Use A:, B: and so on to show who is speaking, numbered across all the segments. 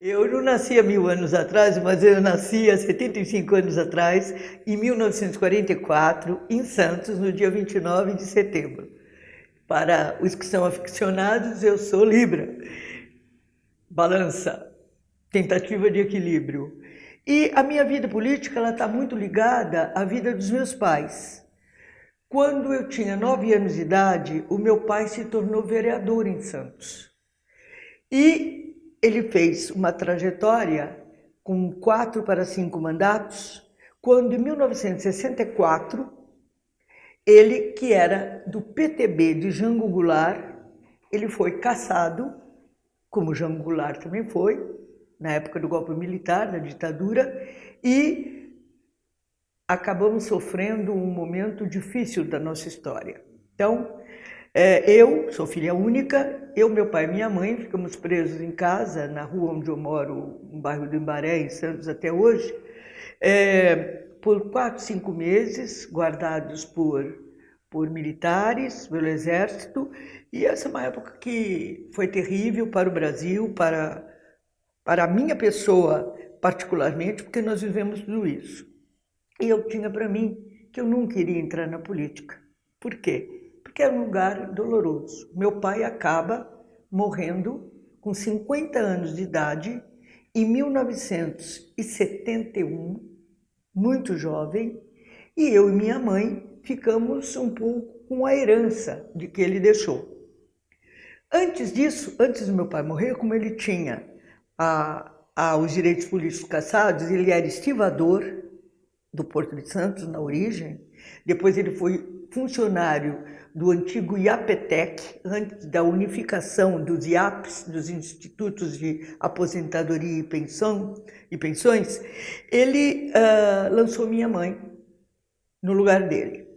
A: Eu não nasci há mil anos atrás, mas eu nasci há 75 anos atrás, em 1944, em Santos, no dia 29 de setembro. Para os que são aficionados, eu sou Libra. Balança, tentativa de equilíbrio. E a minha vida política está muito ligada à vida dos meus pais. Quando eu tinha nove anos de idade, o meu pai se tornou vereador em Santos. E ele fez uma trajetória com quatro para cinco mandatos, quando em 1964, ele, que era do PTB de Jango Goulart, ele foi caçado, como Jango Goulart também foi, na época do golpe militar, da ditadura, e acabamos sofrendo um momento difícil da nossa história. Então, é, eu sou filha única, eu, meu pai e minha mãe ficamos presos em casa, na rua onde eu moro, no bairro do Embaré, em Santos, até hoje, é, por quatro, cinco meses, guardados por, por militares, pelo exército, e essa é uma época que foi terrível para o Brasil, para, para a minha pessoa particularmente, porque nós vivemos tudo isso. E eu tinha para mim que eu não queria entrar na política. Por quê? Porque era um lugar doloroso. Meu pai acaba morrendo com 50 anos de idade em 1971, muito jovem, e eu e minha mãe ficamos um pouco com a herança de que ele deixou. Antes disso, antes do meu pai morrer, como ele tinha a, a, os direitos políticos caçados, ele era estivador do Porto de Santos, na origem, depois ele foi funcionário do antigo IAPETEC, antes da unificação dos IAPs, dos Institutos de Aposentadoria e, Pensão, e Pensões, ele uh, lançou minha mãe no lugar dele.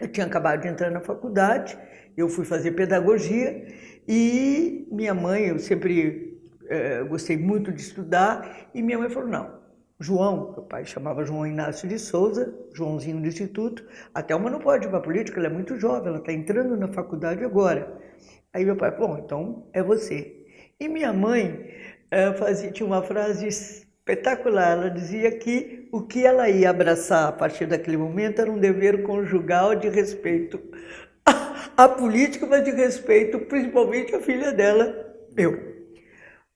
A: Eu tinha acabado de entrar na faculdade, eu fui fazer pedagogia e minha mãe, eu sempre uh, gostei muito de estudar, e minha mãe falou, não, João, meu pai chamava João Inácio de Souza, Joãozinho do Instituto, até uma não pode ir para a política, ela é muito jovem, ela está entrando na faculdade agora. Aí meu pai bom, então é você. E minha mãe é, fazia, tinha uma frase espetacular, ela dizia que o que ela ia abraçar a partir daquele momento era um dever conjugal de respeito à política, mas de respeito principalmente à filha dela, eu.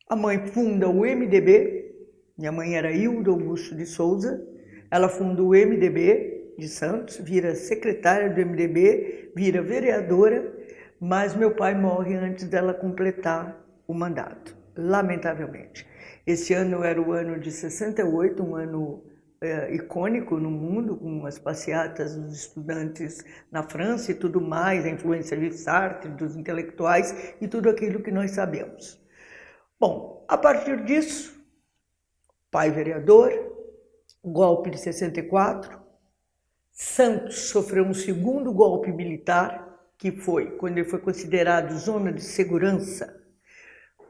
A: A mãe funda o MDB, minha mãe era Hilda Augusto de Souza, ela fundou o MDB de Santos, vira secretária do MDB, vira vereadora, mas meu pai morre antes dela completar o mandato, lamentavelmente. Esse ano era o ano de 68, um ano é, icônico no mundo, com as passeatas dos estudantes na França e tudo mais, a influência de Sartre, dos intelectuais e tudo aquilo que nós sabemos. Bom, a partir disso, pai vereador, golpe de 64. Santos sofreu um segundo golpe militar, que foi quando ele foi considerado zona de segurança,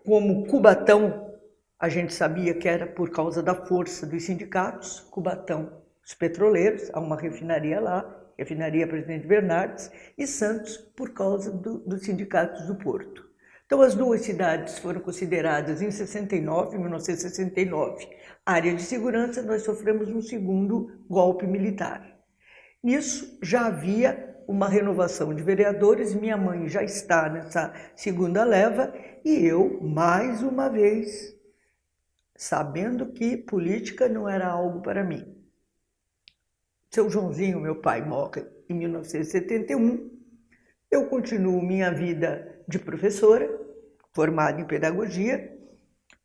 A: como Cubatão, a gente sabia que era por causa da força dos sindicatos, Cubatão, os petroleiros, há uma refinaria lá, refinaria Presidente Bernardes, e Santos por causa do, dos sindicatos do Porto. Então, as duas cidades foram consideradas em 69, 1969, área de segurança, nós sofremos um segundo golpe militar. Nisso já havia uma renovação de vereadores, minha mãe já está nessa segunda leva e eu, mais uma vez, sabendo que política não era algo para mim. Seu Joãozinho, meu pai, morre em 1971. Eu continuo minha vida de professora, formada em pedagogia,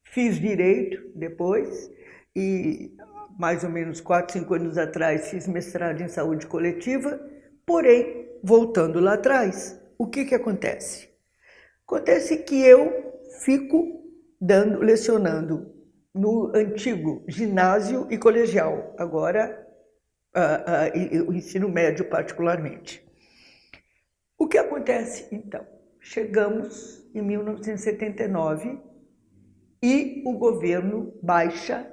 A: fiz direito depois e mais ou menos 4, 5 anos atrás fiz mestrado em saúde coletiva, porém, voltando lá atrás, o que que acontece? Acontece que eu fico dando, lecionando no antigo ginásio e colegial, agora uh, uh, o ensino médio particularmente. O que acontece então? Chegamos em 1979 e o governo baixa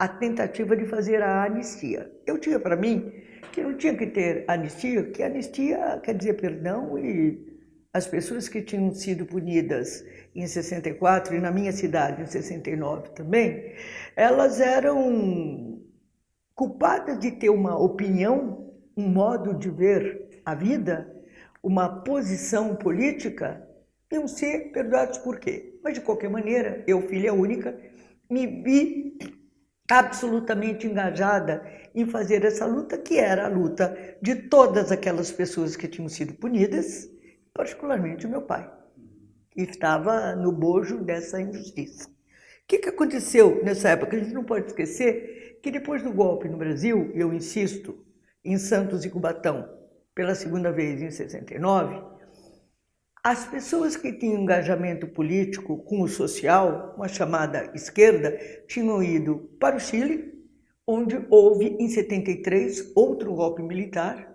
A: a tentativa de fazer a anistia. Eu tinha para mim que não tinha que ter anistia, que anistia quer dizer perdão e as pessoas que tinham sido punidas em 64 e na minha cidade em 69 também, elas eram culpadas de ter uma opinião, um modo de ver a vida, uma posição política, iam ser perdoados por quê? Mas de qualquer maneira, eu, filha única, me vi absolutamente engajada em fazer essa luta, que era a luta de todas aquelas pessoas que tinham sido punidas, particularmente o meu pai, que estava no bojo dessa injustiça. O que, que aconteceu nessa época? A gente não pode esquecer que depois do golpe no Brasil, eu insisto, em Santos e Cubatão, pela segunda vez em 69, as pessoas que tinham engajamento político com o social, uma chamada esquerda, tinham ido para o Chile, onde houve em 73 outro golpe militar,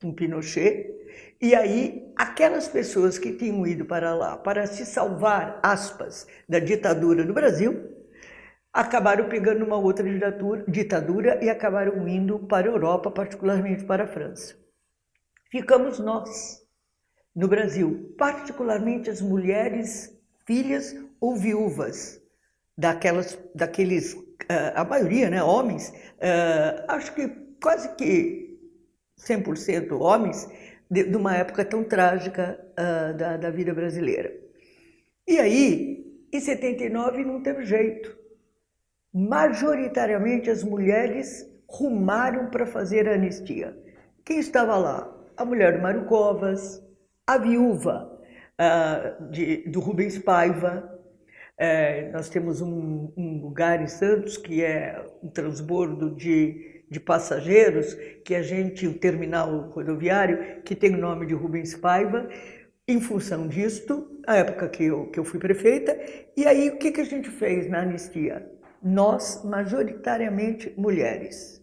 A: com Pinochet, e aí aquelas pessoas que tinham ido para lá para se salvar, aspas, da ditadura no Brasil, acabaram pegando uma outra ditadura, e acabaram indo para a Europa, particularmente para a França. Ficamos nós, no Brasil, particularmente as mulheres, filhas ou viúvas daquelas, daqueles, uh, a maioria, né, homens, uh, acho que quase que 100% homens, de, de, uma época tão trágica uh, da, da vida brasileira. E aí, em 79 não teve jeito. Majoritariamente as mulheres rumaram para fazer a anistia. Quem estava lá? A mulher do Mário Covas, a Viúva, uh, de, do Rubens Paiva. É, nós temos um, um, lugar em Santos que é um transbordo de, de passageiros, que a gente, o terminal rodoviário, que tem o nome de Rubens Paiva, em função disto, a época que eu, que eu fui prefeita, e aí o que, que a gente fez na anistia? Nós, majoritariamente mulheres,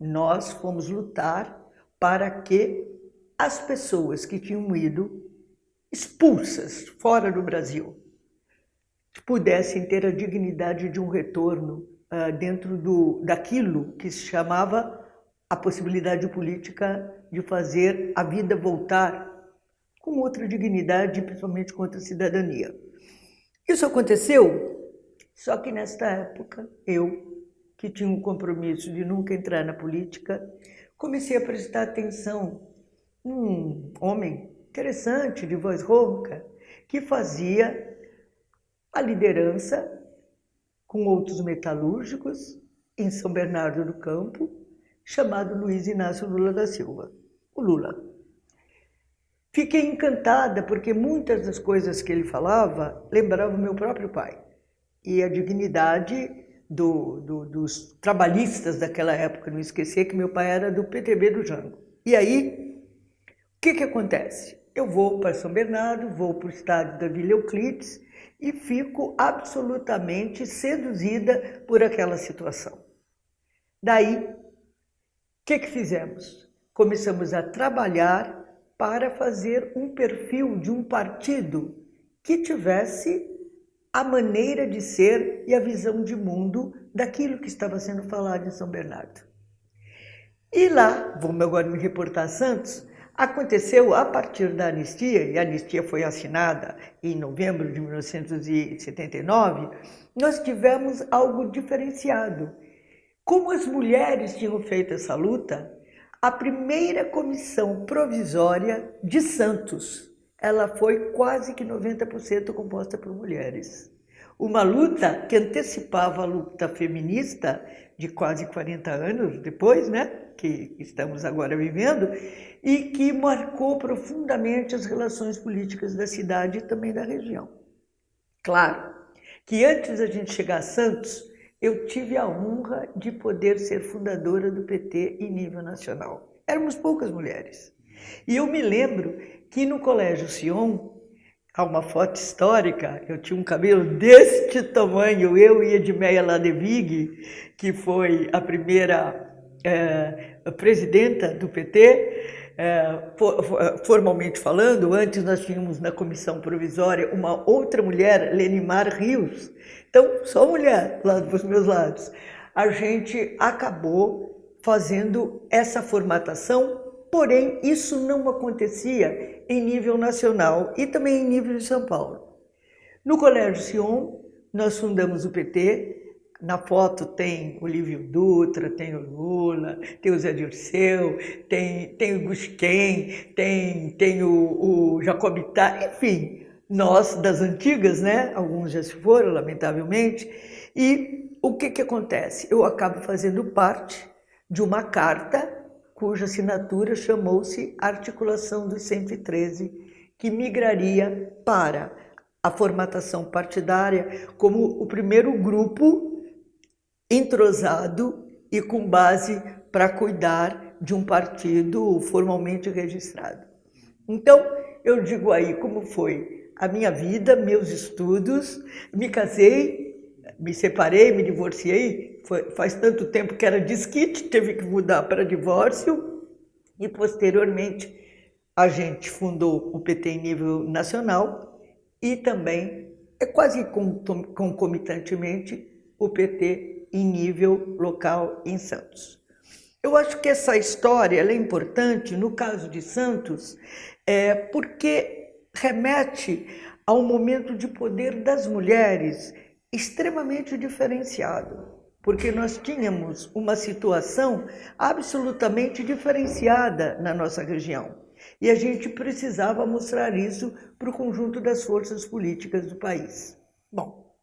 A: nós fomos lutar para que as pessoas que tinham ido expulsas fora do Brasil pudessem ter a dignidade de um retorno uh, dentro do, daquilo que se chamava a possibilidade política de fazer a vida voltar com outra dignidade, principalmente com outra cidadania. Isso aconteceu, só que nesta época eu, que tinha um compromisso de nunca entrar na política, comecei a prestar atenção um homem interessante, de voz rouca, que fazia a liderança com outros metalúrgicos em São Bernardo do Campo, chamado Luiz Inácio Lula da Silva, o Lula. Fiquei encantada porque muitas das coisas que ele falava lembravam meu próprio pai e a dignidade do, do, dos trabalhistas daquela época, não esquecer que meu pai era do PTB do Jango. E aí que, que acontece? Eu vou para São Bernardo, vou para o estádio da Vila Euclides e fico absolutamente seduzida por aquela situação. Daí, o que, que fizemos? Começamos a trabalhar para fazer um perfil de um partido que tivesse a maneira de ser e a visão de mundo daquilo que estava sendo falado em São Bernardo. E lá, vamos agora me reportar a Santos, Aconteceu a partir da anistia, e a anistia foi assinada em novembro de 1979, nós tivemos algo diferenciado. Como as mulheres tinham feito essa luta, a primeira comissão provisória de Santos, ela foi quase que 90% composta por mulheres. Uma luta que antecipava a luta feminista de quase 40 anos depois, né, que estamos agora vivendo, e que marcou profundamente as relações políticas da cidade e também da região. Claro que antes da gente chegar a Santos, eu tive a honra de poder ser fundadora do PT em nível nacional. Éramos poucas mulheres. E eu me lembro que no Colégio Sion, há uma foto histórica, eu tinha um cabelo deste tamanho, eu e Edmeia Ladevig, que foi a primeira é, presidenta do PT, é, formalmente falando, antes nós tínhamos na comissão provisória uma outra mulher, Lenimar Rios, então só mulher lá dos meus lados. A gente acabou fazendo essa formatação, porém isso não acontecia em nível nacional e também em nível de São Paulo. No Colégio Sion, nós fundamos o PT, na foto tem o Lívio Dutra, tem o Lula, tem o Zé Dirceu, tem, tem o Gusquem, tem, tem o, o Jacob enfim, nós das antigas, né? Alguns já se foram, lamentavelmente. E o que, que acontece? Eu acabo fazendo parte de uma carta cuja assinatura chamou-se Articulação dos 113, que migraria para a formatação partidária como o primeiro grupo entrosado e com base para cuidar de um partido formalmente registrado. Então, eu digo aí como foi a minha vida, meus estudos, me casei, me separei, me divorciei, foi, faz tanto tempo que era disquite, teve que mudar para divórcio, e posteriormente a gente fundou o PT em nível nacional e também, é quase concomitantemente, o PT em nível local em Santos. Eu acho que essa história é importante no caso de Santos, é, porque remete a um momento de poder das mulheres extremamente diferenciado, porque nós tínhamos uma situação absolutamente diferenciada na nossa região. E a gente precisava mostrar isso para o conjunto das forças políticas do país. Bom,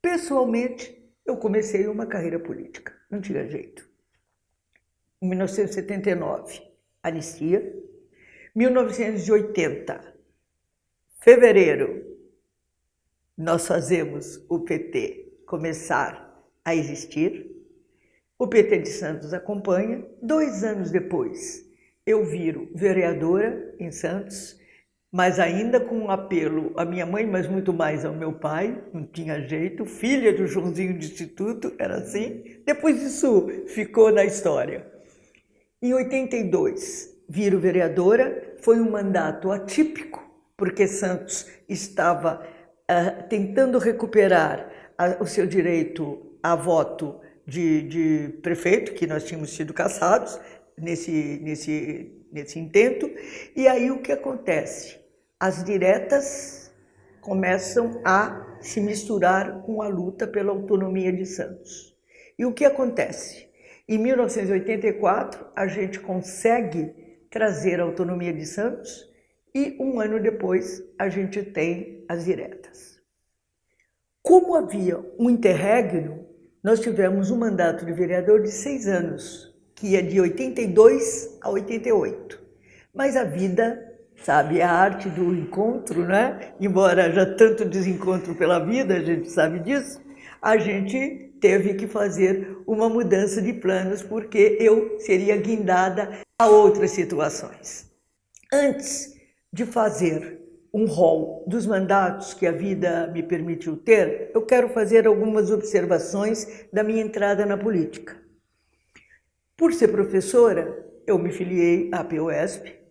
A: pessoalmente, eu comecei uma carreira política, não tinha jeito. Em 1979, anistia. 1980, fevereiro, nós fazemos o PT começar a existir. O PT de Santos acompanha. Dois anos depois, eu viro vereadora em Santos mas ainda com um apelo à minha mãe, mas muito mais ao meu pai, não tinha jeito, filha do Joãozinho de Instituto, era assim. Depois isso ficou na história. Em 82, viro vereadora, foi um mandato atípico, porque Santos estava uh, tentando recuperar a, o seu direito a voto de, de prefeito, que nós tínhamos sido caçados nesse, nesse, nesse intento. E aí o que acontece? As diretas começam a se misturar com a luta pela autonomia de Santos. E o que acontece? Em 1984, a gente consegue trazer a autonomia de Santos e um ano depois a gente tem as diretas. Como havia um interregno, nós tivemos um mandato de vereador de seis anos, que ia de 82 a 88. Mas a vida sabe? A arte do encontro, né? Embora já tanto desencontro pela vida, a gente sabe disso, a gente teve que fazer uma mudança de planos porque eu seria guindada a outras situações. Antes de fazer um rol dos mandatos que a vida me permitiu ter, eu quero fazer algumas observações da minha entrada na política. Por ser professora, eu me filiei à POSP,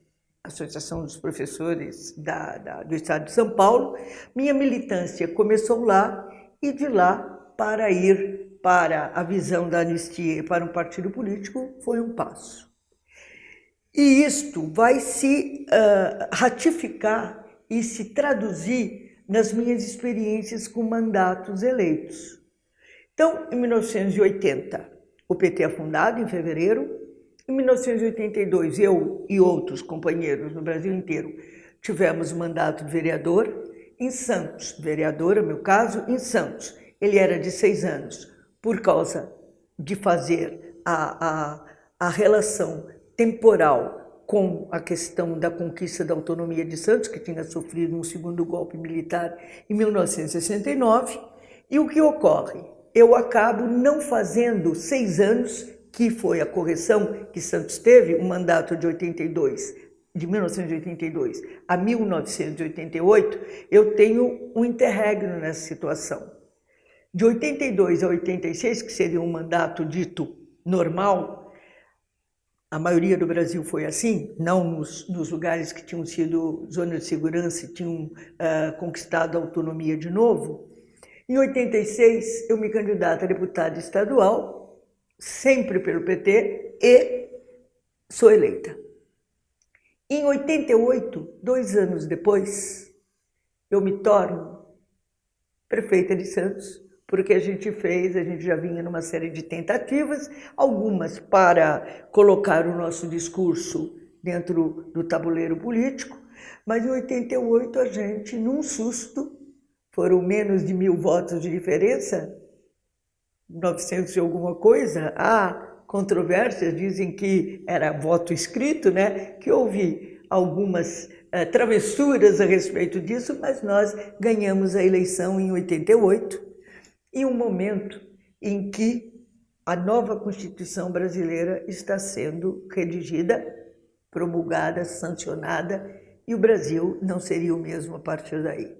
A: Associação dos Professores da, da, do Estado de São Paulo. Minha militância começou lá e de lá para ir para a visão da anistia para um partido político foi um passo. E isto vai se uh, ratificar e se traduzir nas minhas experiências com mandatos eleitos. Então, em 1980, o PT é fundado em fevereiro, em 1982, eu e outros companheiros no Brasil inteiro tivemos mandato de vereador em Santos, vereadora, meu caso, em Santos. Ele era de seis anos, por causa de fazer a, a, a relação temporal com a questão da conquista da autonomia de Santos, que tinha sofrido um segundo golpe militar em 1969. E o que ocorre? Eu acabo não fazendo seis anos que foi a correção que Santos teve, o mandato de 82, de 1982 a 1988, eu tenho um interregno nessa situação. De 82 a 86, que seria um mandato dito normal, a maioria do Brasil foi assim, não nos, nos lugares que tinham sido zona de segurança e tinham uh, conquistado a autonomia de novo. Em 86, eu me candidato a deputada estadual sempre pelo PT e sou eleita. Em 88, dois anos depois, eu me torno prefeita de Santos, porque a gente fez, a gente já vinha numa série de tentativas, algumas para colocar o nosso discurso dentro do tabuleiro político, mas em 88 a gente, num susto, foram menos de mil votos de diferença, 900 e alguma coisa, há controvérsias, dizem que era voto escrito, né? que houve algumas uh, travessuras a respeito disso, mas nós ganhamos a eleição em 88, em um momento em que a nova Constituição brasileira está sendo redigida, promulgada, sancionada, e o Brasil não seria o mesmo a partir daí.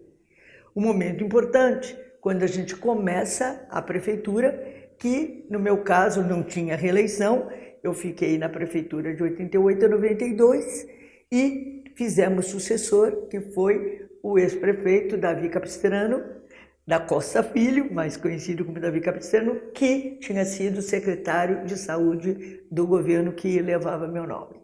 A: Um momento importante, quando a gente começa a prefeitura, que no meu caso não tinha reeleição, eu fiquei na prefeitura de 88 a 92 e fizemos sucessor, que foi o ex-prefeito Davi Capistrano, da Costa Filho, mais conhecido como Davi Capistrano, que tinha sido secretário de saúde do governo que levava meu nome.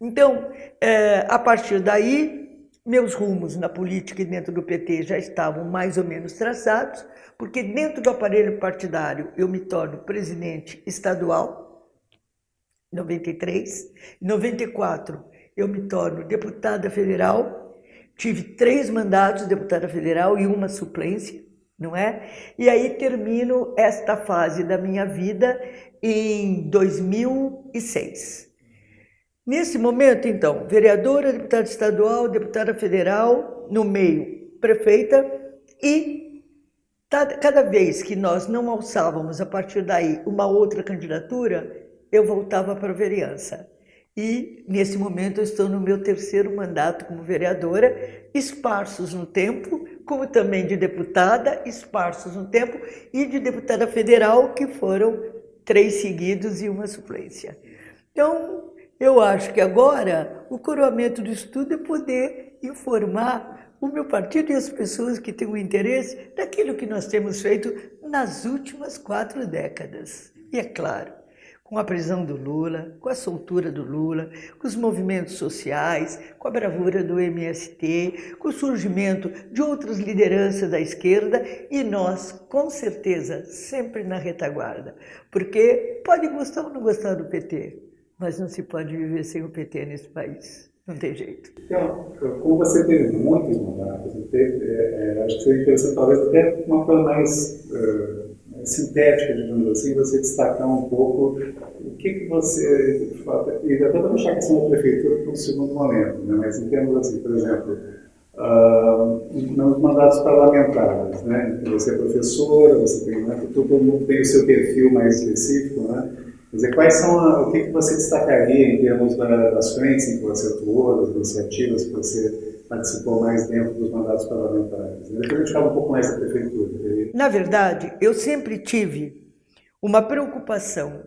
A: Então, é, a partir daí, meus rumos na política e dentro do PT já estavam mais ou menos traçados, porque dentro do aparelho partidário eu me torno presidente estadual, em 93. Em 94 eu me torno deputada federal, tive três mandatos de deputada federal e uma suplência, não é? E aí termino esta fase da minha vida em 2006. Nesse momento, então, vereadora, deputada estadual, deputada federal, no meio, prefeita, e cada vez que nós não alçávamos a partir daí uma outra candidatura, eu voltava para a vereança. E nesse momento eu estou no meu terceiro mandato como vereadora, esparsos no tempo, como também de deputada, esparsos no tempo, e de deputada federal, que foram três seguidos e uma suplência. Então, eu acho que agora o coroamento do estudo é poder informar o meu partido e as pessoas que têm o interesse daquilo que nós temos feito nas últimas quatro décadas. E é claro, com a prisão do Lula, com a soltura do Lula, com os movimentos sociais, com a bravura do MST, com o surgimento de outras lideranças da esquerda e nós, com certeza, sempre na retaguarda. Porque pode gostar ou não gostar do PT, mas não se pode viver sem o PT nesse país. Não tem jeito.
B: Então, como você teve muitos mandatos, teve, é, é, acho que seria interessante, talvez até uma forma mais uh, sintética, digamos assim, você destacar um pouco o que, que você, de fato, e até para deixar a questão da prefeitura para um segundo momento, né? mas em termos assim, por exemplo, uh, nos mandatos parlamentares, né? você é professora, você tem, né? todo mundo tem o seu perfil mais específico, né? Quer dizer, quais são, a, o que, que você destacaria em termos da, das frentes em que você atuou, das iniciativas que você participou mais dentro dos mandatos parlamentares? Depois a gente fala um pouco mais da prefeitura.
A: Na verdade, eu sempre tive uma preocupação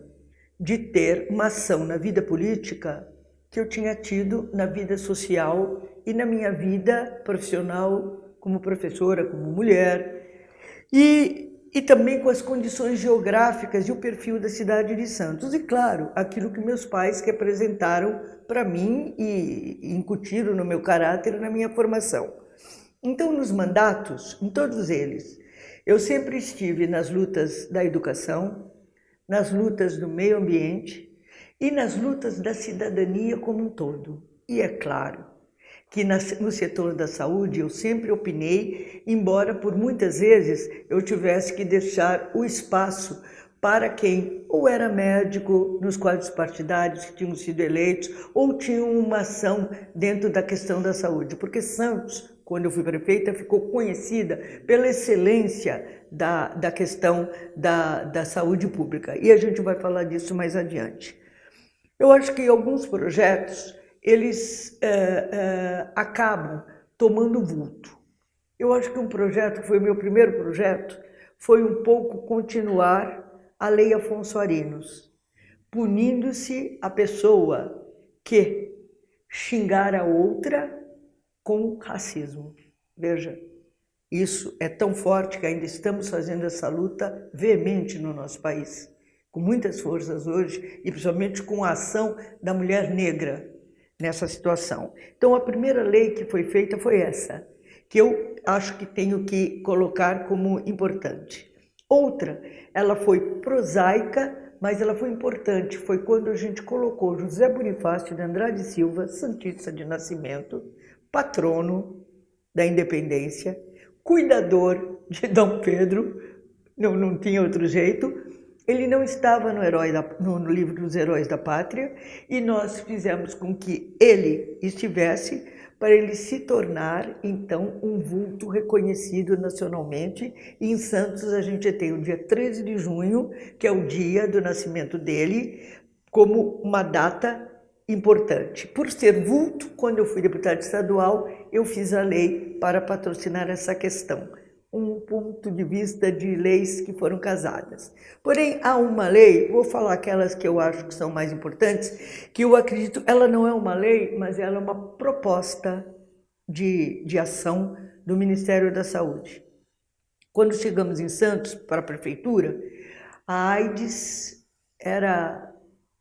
A: de ter uma ação na vida política que eu tinha tido na vida social e na minha vida profissional como professora, como mulher. E e também com as condições geográficas e o perfil da cidade de Santos. E, claro, aquilo que meus pais representaram para mim e incutiram no meu caráter e na minha formação. Então, nos mandatos, em todos eles, eu sempre estive nas lutas da educação, nas lutas do meio ambiente e nas lutas da cidadania como um todo. E é claro, que no setor da saúde eu sempre opinei, embora por muitas vezes eu tivesse que deixar o espaço para quem ou era médico nos quadros partidários que tinham sido eleitos ou tinham uma ação dentro da questão da saúde, porque Santos, quando eu fui prefeita, ficou conhecida pela excelência da, da questão da, da saúde pública e a gente vai falar disso mais adiante. Eu acho que alguns projetos eles é, é, acabam tomando vulto. Eu acho que um projeto, que foi o meu primeiro projeto, foi um pouco continuar a Lei Afonso Arinos, punindo-se a pessoa que xingar a outra com racismo. Veja, isso é tão forte que ainda estamos fazendo essa luta veemente no nosso país, com muitas forças hoje, e principalmente com a ação da mulher negra, nessa situação. Então, a primeira lei que foi feita foi essa, que eu acho que tenho que colocar como importante. Outra, ela foi prosaica, mas ela foi importante, foi quando a gente colocou José Bonifácio de Andrade Silva, Santista de Nascimento, patrono da independência, cuidador de Dom Pedro, não, não tinha outro jeito, ele não estava no, herói da, no, livro dos Heróis da Pátria e nós fizemos com que ele estivesse para ele se tornar, então, um vulto reconhecido nacionalmente. E em Santos a gente tem o dia 13 de junho, que é o dia do nascimento dele, como uma data importante. Por ser vulto, quando eu fui deputado estadual, eu fiz a lei para patrocinar essa questão um ponto de vista de leis que foram casadas. Porém, há uma lei, vou falar aquelas que eu acho que são mais importantes, que eu acredito, ela não é uma lei, mas ela é uma proposta de, de ação do Ministério da Saúde. Quando chegamos em Santos, para a prefeitura, a AIDS era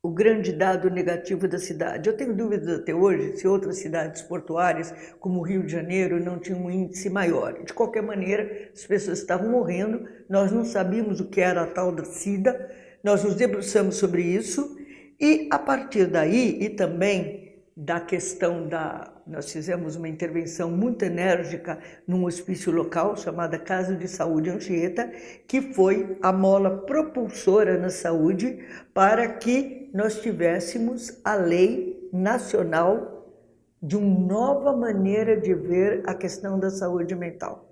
A: o grande dado negativo da cidade. Eu tenho dúvidas até hoje se outras cidades portuárias, como o Rio de Janeiro, não tinham um índice maior. De qualquer maneira, as pessoas estavam morrendo, nós não sabíamos o que era a tal da SIDA, nós nos debruçamos sobre isso e, a partir daí, e também da questão da... Nós fizemos uma intervenção muito enérgica num hospício local chamada Casa de Saúde Anchieta, que foi a mola propulsora na saúde para que nós tivéssemos a lei nacional de uma nova maneira de ver a questão da saúde mental.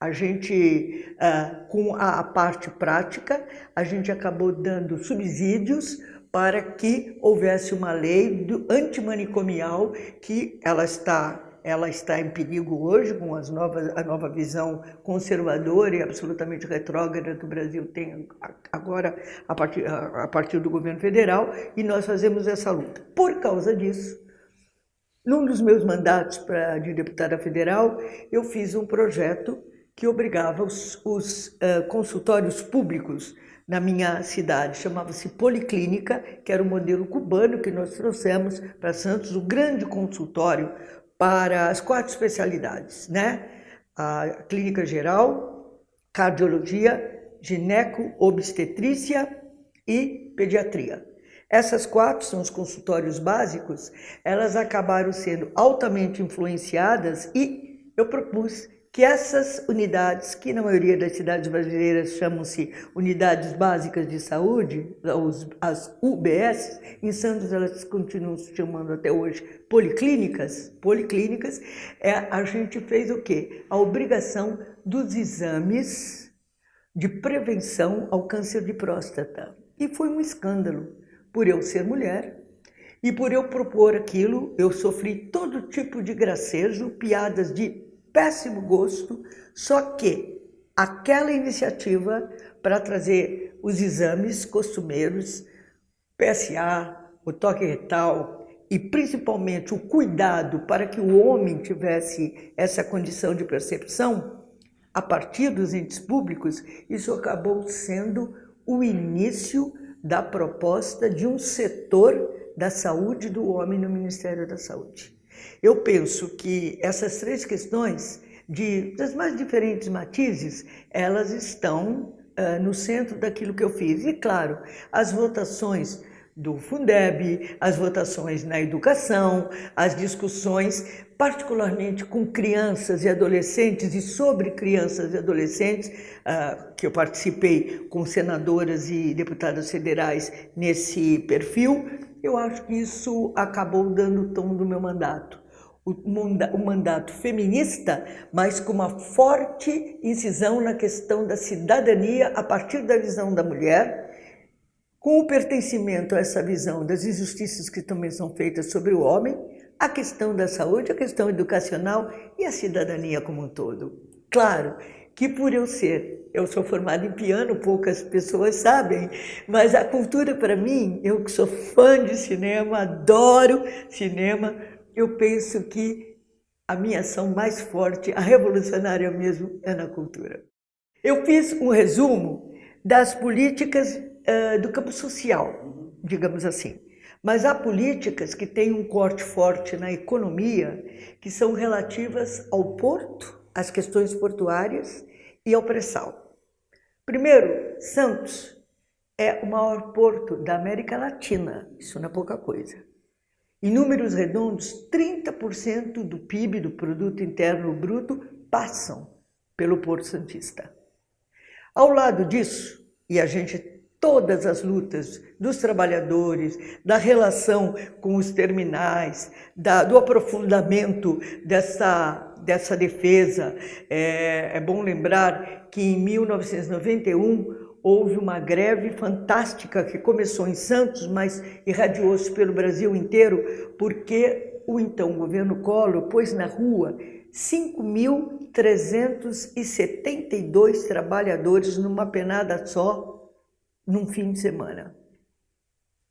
A: A gente, ah, com a parte prática, a gente acabou dando subsídios para que houvesse uma lei antimanicomial que ela está ela está em perigo hoje com as novas, a nova visão conservadora e absolutamente retrógrada que o Brasil tem agora a partir, a partir do governo federal e nós fazemos essa luta. Por causa disso, num dos meus mandatos pra, de deputada federal, eu fiz um projeto que obrigava os, os uh, consultórios públicos na minha cidade, chamava-se Policlínica, que era o modelo cubano que nós trouxemos para Santos, o grande consultório para as quatro especialidades, né? A clínica geral, cardiologia, gineco, obstetrícia e pediatria. Essas quatro são os consultórios básicos, elas acabaram sendo altamente influenciadas e eu propus que essas unidades, que na maioria das cidades brasileiras chamam-se unidades básicas de saúde, as UBS, em Santos elas continuam se chamando até hoje policlínicas, policlínicas, é, a gente fez o quê? A obrigação dos exames de prevenção ao câncer de próstata. E foi um escândalo, por eu ser mulher, e por eu propor aquilo, eu sofri todo tipo de gracejo, piadas de péssimo gosto, só que aquela iniciativa para trazer os exames costumeiros, PSA, o toque retal e principalmente o cuidado para que o homem tivesse essa condição de percepção, a partir dos entes públicos, isso acabou sendo o início da proposta de um setor da saúde do homem no Ministério da Saúde. Eu penso que essas três questões, de, das mais diferentes matizes, elas estão uh, no centro daquilo que eu fiz. E, claro, as votações do Fundeb, as votações na educação, as discussões, particularmente com crianças e adolescentes e sobre crianças e adolescentes, uh, que eu participei com senadoras e deputadas federais nesse perfil, eu acho que isso acabou dando o tom do meu mandato. O mandato feminista, mas com uma forte incisão na questão da cidadania a partir da visão da mulher, com o pertencimento a essa visão das injustiças que também são feitas sobre o homem, a questão da saúde, a questão educacional e a cidadania como um todo. Claro que por eu ser, eu sou formada em piano, poucas pessoas sabem, mas a cultura para mim, eu que sou fã de cinema, adoro cinema, eu penso que a minha ação mais forte, a revolucionária mesmo, é na cultura. Eu fiz um resumo das políticas uh, do campo social, digamos assim. Mas há políticas que têm um corte forte na economia, que são relativas ao porto, às questões portuárias e ao pré-sal. Primeiro, Santos é o maior porto da América Latina, isso não é pouca coisa. Em números redondos, 30% do PIB, do Produto Interno Bruto, passam pelo Porto Santista. Ao lado disso, e a gente todas as lutas dos trabalhadores, da relação com os terminais, da, do aprofundamento dessa, dessa defesa. É, é bom lembrar que em 1991 houve uma greve fantástica que começou em Santos, mas irradiou-se pelo Brasil inteiro, porque o então governo Collor pôs na rua 5.372 trabalhadores numa penada só num fim de semana.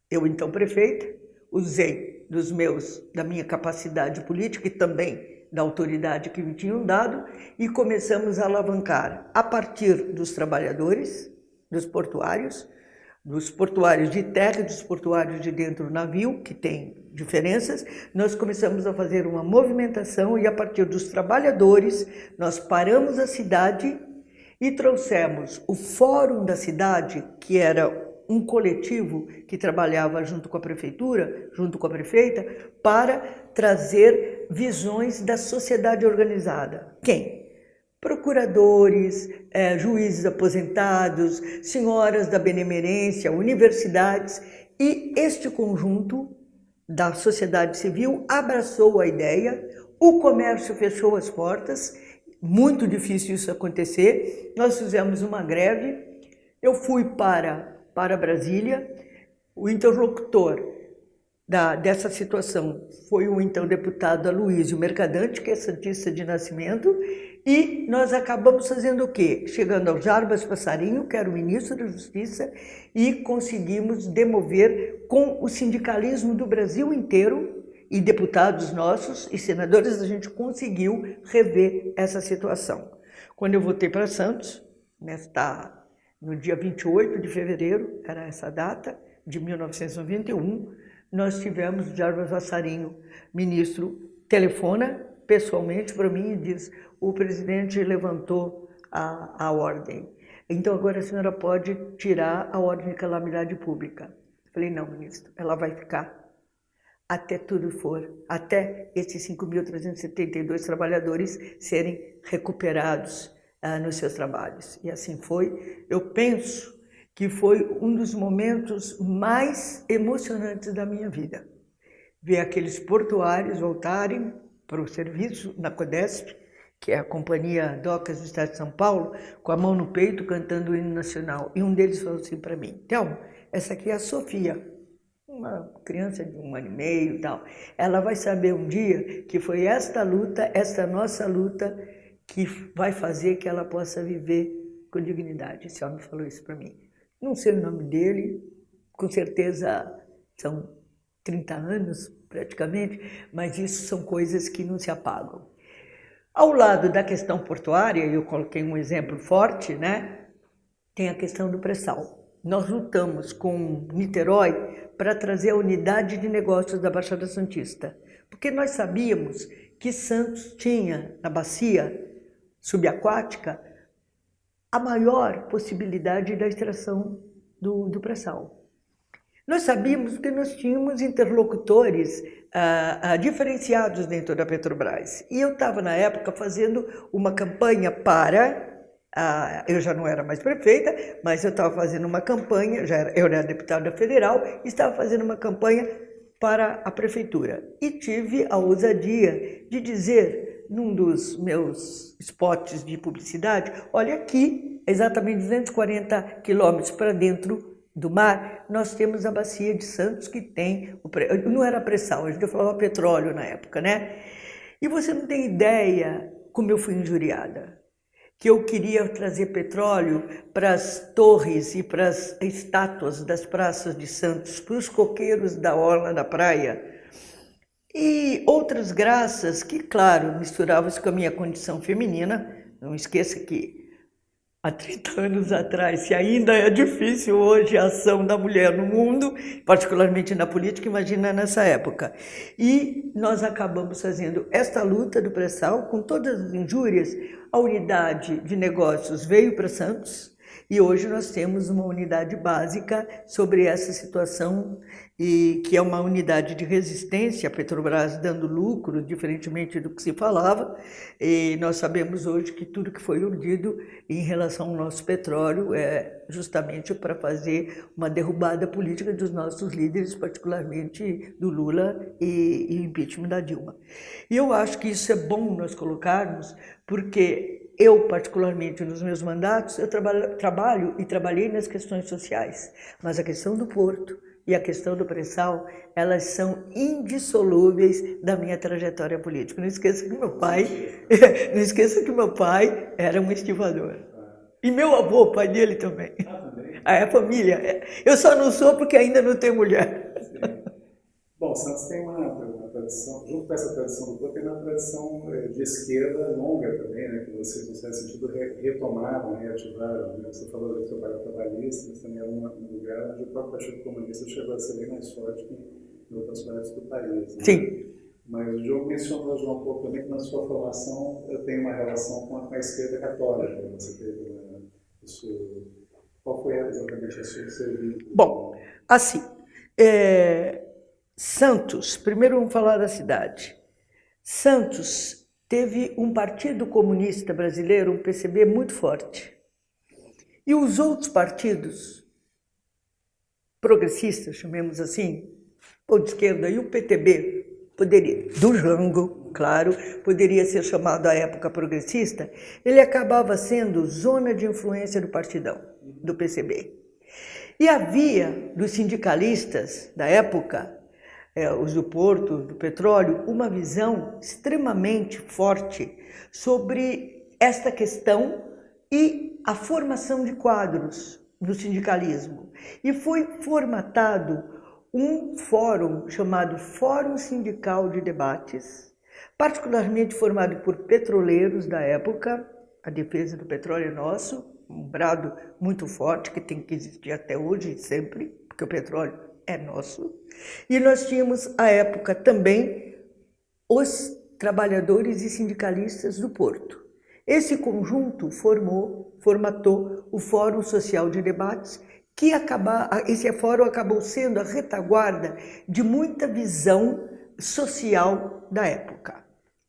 A: Eu, então prefeita, usei dos meus, da minha capacidade política e também da autoridade que me tinham dado e começamos a alavancar a partir dos trabalhadores, dos portuários, dos portuários de terra dos portuários de dentro do navio, que tem diferenças, nós começamos a fazer uma movimentação e a partir dos trabalhadores nós paramos a cidade e trouxemos o Fórum da Cidade, que era um coletivo que trabalhava junto com a prefeitura, junto com a prefeita, para trazer visões da sociedade organizada. Quem? Procuradores, eh, juízes aposentados, senhoras da benemerência, universidades e este conjunto da sociedade civil abraçou a ideia, o comércio fechou as portas muito difícil isso acontecer. Nós fizemos uma greve, eu fui para, para Brasília, o interlocutor da, dessa situação foi o então deputado Aloysio Mercadante, que é santista de nascimento, e nós acabamos fazendo o quê? Chegando ao Jarbas Passarinho, que era o ministro da Justiça, e conseguimos demover com o sindicalismo do Brasil inteiro e deputados nossos e senadores, a gente conseguiu rever essa situação. Quando eu voltei para Santos, nesta, no dia 28 de fevereiro, era essa data, de 1991, nós tivemos Jarbas Vassarinho, ministro, telefona pessoalmente para mim e diz, o presidente levantou a, a ordem. Então agora a senhora pode tirar a ordem de calamidade pública. Falei, não, ministro, ela vai ficar até tudo for, até esses 5.372 trabalhadores serem recuperados ah, nos seus trabalhos. E assim foi. Eu penso que foi um dos momentos mais emocionantes da minha vida. Ver aqueles portuários voltarem para o serviço na CODESP, que é a Companhia Docas do Estado de São Paulo, com a mão no peito cantando o hino nacional. E um deles falou assim para mim, Thelma, essa aqui é a Sofia, uma criança de um ano e meio tal, ela vai saber um dia que foi esta luta, esta nossa luta, que vai fazer que ela possa viver com dignidade. Esse homem falou isso para mim. Não sei o nome dele, com certeza são 30 anos praticamente, mas isso são coisas que não se apagam. Ao lado da questão portuária, eu coloquei um exemplo forte, né? Tem a questão do pré-sal. Nós lutamos com Niterói para trazer a unidade de negócios da Baixada Santista. Porque nós sabíamos que Santos tinha, na bacia subaquática, a maior possibilidade da extração do, do pré-sal. Nós sabíamos que nós tínhamos interlocutores ah, ah, diferenciados dentro da Petrobras. E eu estava, na época, fazendo uma campanha para ah, eu já não era mais prefeita, mas eu estava fazendo uma campanha, já era, eu era deputada federal, estava fazendo uma campanha para a prefeitura. E tive a ousadia de dizer num dos meus spots de publicidade, olha aqui, exatamente 240 quilômetros para dentro do mar, nós temos a bacia de Santos que tem, não era pressão, a gente falava petróleo na época, né? E você não tem ideia como eu fui injuriada que eu queria trazer petróleo para as torres e para as estátuas das praças de Santos, para os coqueiros da orla da praia. E outras graças que, claro, misturavam-se com a minha condição feminina. Não esqueça que há 30 anos atrás, se ainda é difícil hoje a ação da mulher no mundo, particularmente na política, imagina nessa época. E nós acabamos fazendo esta luta do pré-sal com todas as injúrias. A unidade de negócios veio para Santos, e hoje nós temos uma unidade básica sobre essa situação e que é uma unidade de resistência, a Petrobras dando lucro, diferentemente do que se falava, e nós sabemos hoje que tudo que foi urdido em relação ao nosso petróleo é justamente para fazer uma derrubada política dos nossos líderes, particularmente do Lula e, e impeachment da Dilma. E eu acho que isso é bom nós colocarmos, porque eu, particularmente nos meus mandatos, eu trabalho, trabalho e trabalhei nas questões sociais, mas a questão do porto, e a questão do pré-sal, elas são indissolúveis da minha trajetória política. Não esqueça que meu pai, não esqueça que meu pai era um estivador. E meu avô, pai dele também. Ah, é família. Eu só não sou porque ainda não tenho mulher.
B: Bom, Santos tem uma, uma, tradição, junto com essa tradição do povo, tem uma tradição eh, de esquerda longa também, né, que vocês, no certo sentido, retomaram, reativaram. Né? Você falou do seu pai trabalhista, mas também era um lugar onde o próprio Partido Comunista chegou a ser bem mais forte que em outras partes do país. Né?
A: Sim.
B: Mas o Diogo mencionou, João, um pouco também que na sua formação tem uma relação com a, com a esquerda católica. Né? Você teve uma, isso, qual foi exatamente a sua serviço?
A: Bom, assim, é, Santos, primeiro vamos falar da cidade. Santos teve um partido comunista brasileiro, um PCB, muito forte. E os outros partidos progressistas, chamemos assim, ou de esquerda, e o PTB, poderia, do Jango, claro, poderia ser chamado à época progressista, ele acabava sendo zona de influência do partidão, do PCB. E havia, dos sindicalistas da época, é, os do porto, do petróleo, uma visão extremamente forte sobre esta questão e a formação de quadros do sindicalismo. E foi formatado um fórum chamado Fórum Sindical de Debates, particularmente formado por petroleiros da época, a defesa do petróleo é nosso, um brado muito forte que tem que existir até hoje e sempre, porque o petróleo é nosso. E nós tínhamos, à época, também os trabalhadores e sindicalistas do Porto. Esse conjunto formou, formatou o Fórum Social de Debates, que acaba, esse fórum acabou sendo a retaguarda de muita visão social da época.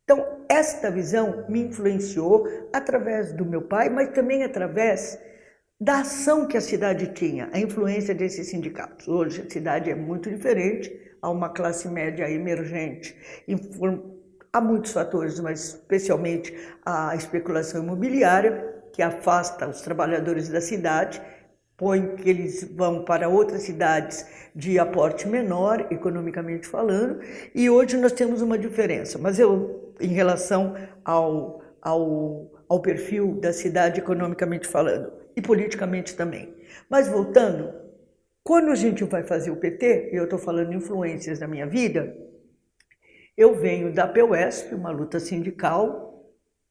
A: Então, esta visão me influenciou através do meu pai, mas também através da ação que a cidade tinha, a influência desses sindicatos. Hoje a cidade é muito diferente, há uma classe média emergente, há muitos fatores, mas especialmente a especulação imobiliária, que afasta os trabalhadores da cidade, põe que eles vão para outras cidades de aporte menor, economicamente falando, e hoje nós temos uma diferença. Mas eu, em relação ao, ao, ao perfil da cidade economicamente falando, e politicamente também. Mas voltando, quando a gente vai fazer o PT, e eu estou falando influências da minha vida, eu venho da PUESP, uma luta sindical,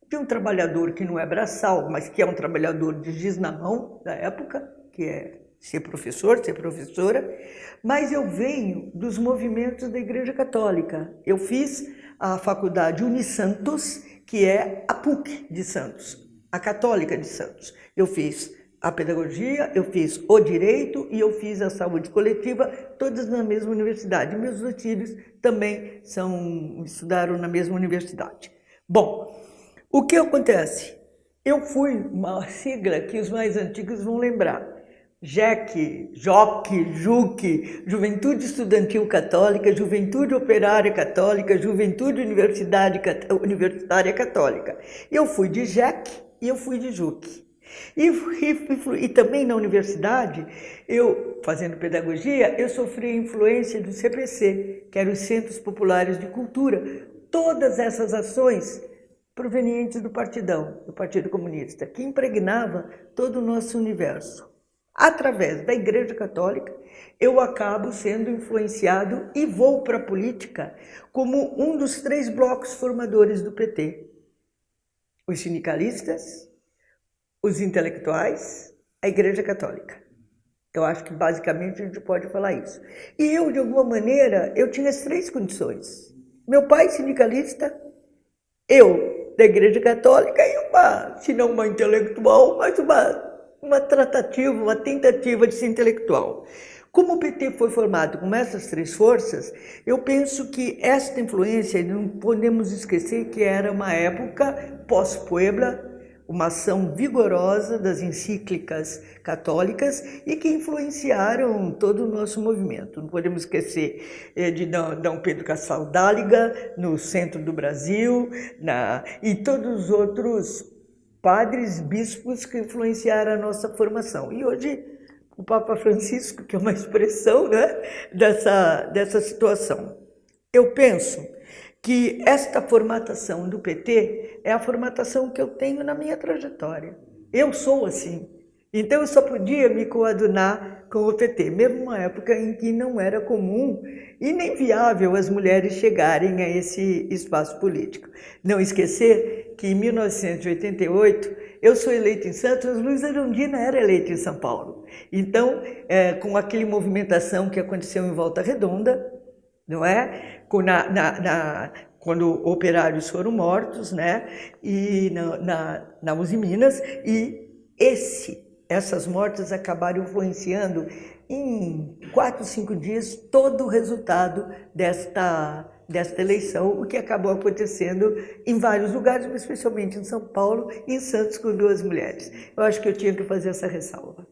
A: de um trabalhador que não é braçal, mas que é um trabalhador de giz na mão da época, que é ser professor, ser professora, mas eu venho dos movimentos da Igreja Católica. Eu fiz a faculdade Unisantos, que é a PUC de Santos, a Católica de Santos. Eu fiz a pedagogia, eu fiz o direito e eu fiz a saúde coletiva, todas na mesma universidade. Meus dois filhos também são, estudaram na mesma universidade. Bom, o que acontece? Eu fui uma sigla que os mais antigos vão lembrar. JEC, JOC, JUC, Juventude Estudantil Católica, Juventude Operária Católica, Juventude Universidade, Universitária Católica. Eu fui de JEC e eu fui de JUC. E, e, e, também na universidade, eu fazendo pedagogia, eu sofri a influência do CPC, que eram os Centros Populares de Cultura. Todas essas ações provenientes do partidão, do Partido Comunista, que impregnava todo o nosso universo. Através da Igreja Católica, eu acabo sendo influenciado e vou para a política como um dos três blocos formadores do PT. Os sindicalistas, os intelectuais, a Igreja Católica. Eu acho que basicamente a gente pode falar isso. E eu, de alguma maneira, eu tinha as três condições. Meu pai sindicalista, eu da Igreja Católica e uma, se não uma intelectual, mas uma, uma tratativa, uma tentativa de ser intelectual. Como o PT foi formado com essas três forças, eu penso que esta influência, não podemos esquecer que era uma época pós-Puebla, uma ação vigorosa das encíclicas católicas e que influenciaram todo o nosso movimento. Não podemos esquecer eh, de Dom Pedro Casal Dáliga, no centro do Brasil, na, e todos os outros padres, bispos que influenciaram a nossa formação. E hoje o Papa Francisco, que é uma expressão né, dessa, dessa situação. Eu penso que esta formatação do PT é a formatação que eu tenho na minha trajetória. Eu sou assim. Então eu só podia me coadunar com o PT, mesmo numa época em que não era comum e nem viável as mulheres chegarem a esse espaço político. Não esquecer que em 1988 eu sou eleita em Santos, Luiz Arundina era eleita em São Paulo. Então, é, com aquele movimentação que aconteceu em Volta Redonda, não é? Na, na, na, quando operários foram mortos, né? E na, na, na Uzi Minas, e esse, essas mortes acabaram influenciando em quatro, cinco dias todo o resultado desta, desta eleição, o que acabou acontecendo em vários lugares, mas especialmente em São Paulo e em Santos com duas mulheres. Eu acho que eu tinha que fazer essa ressalva.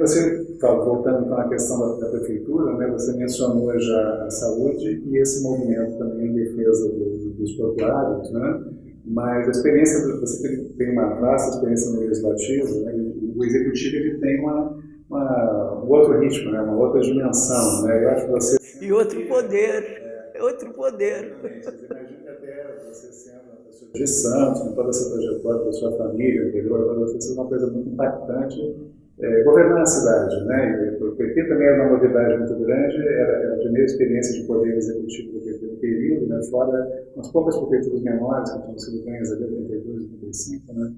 B: Você, voltando então à questão da, da, prefeitura, né, você mencionou já a saúde e esse movimento também em defesa do, dos populares, né? mas a experiência, você tem uma vasta experiência no legislativo, né? o executivo ele tem uma, uma, um outro ritmo, né? uma outra dimensão. Né? Eu acho que você...
A: E outro poder, é, outro poder.
B: Imagina até você sendo de Santos, com toda essa trajetória da sua família, anterior, para você ser uma coisa muito impactante é, governar a cidade. Né? O PT também era uma novidade muito grande, era, era a primeira experiência de poder executivo do PT no período, né? fora umas poucas prefeituras menores que tinham sido ganhas ali 82, 85, né?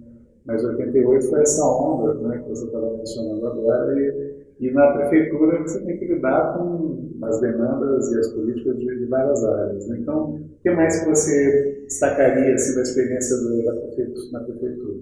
B: mas 88 foi essa onda né, que você estava mencionando agora, e, e, na prefeitura você tem que lidar com as demandas e as políticas de, de várias áreas. Né? Então, o que mais que você destacaria assim, da experiência do, da prefeitura, na prefeitura?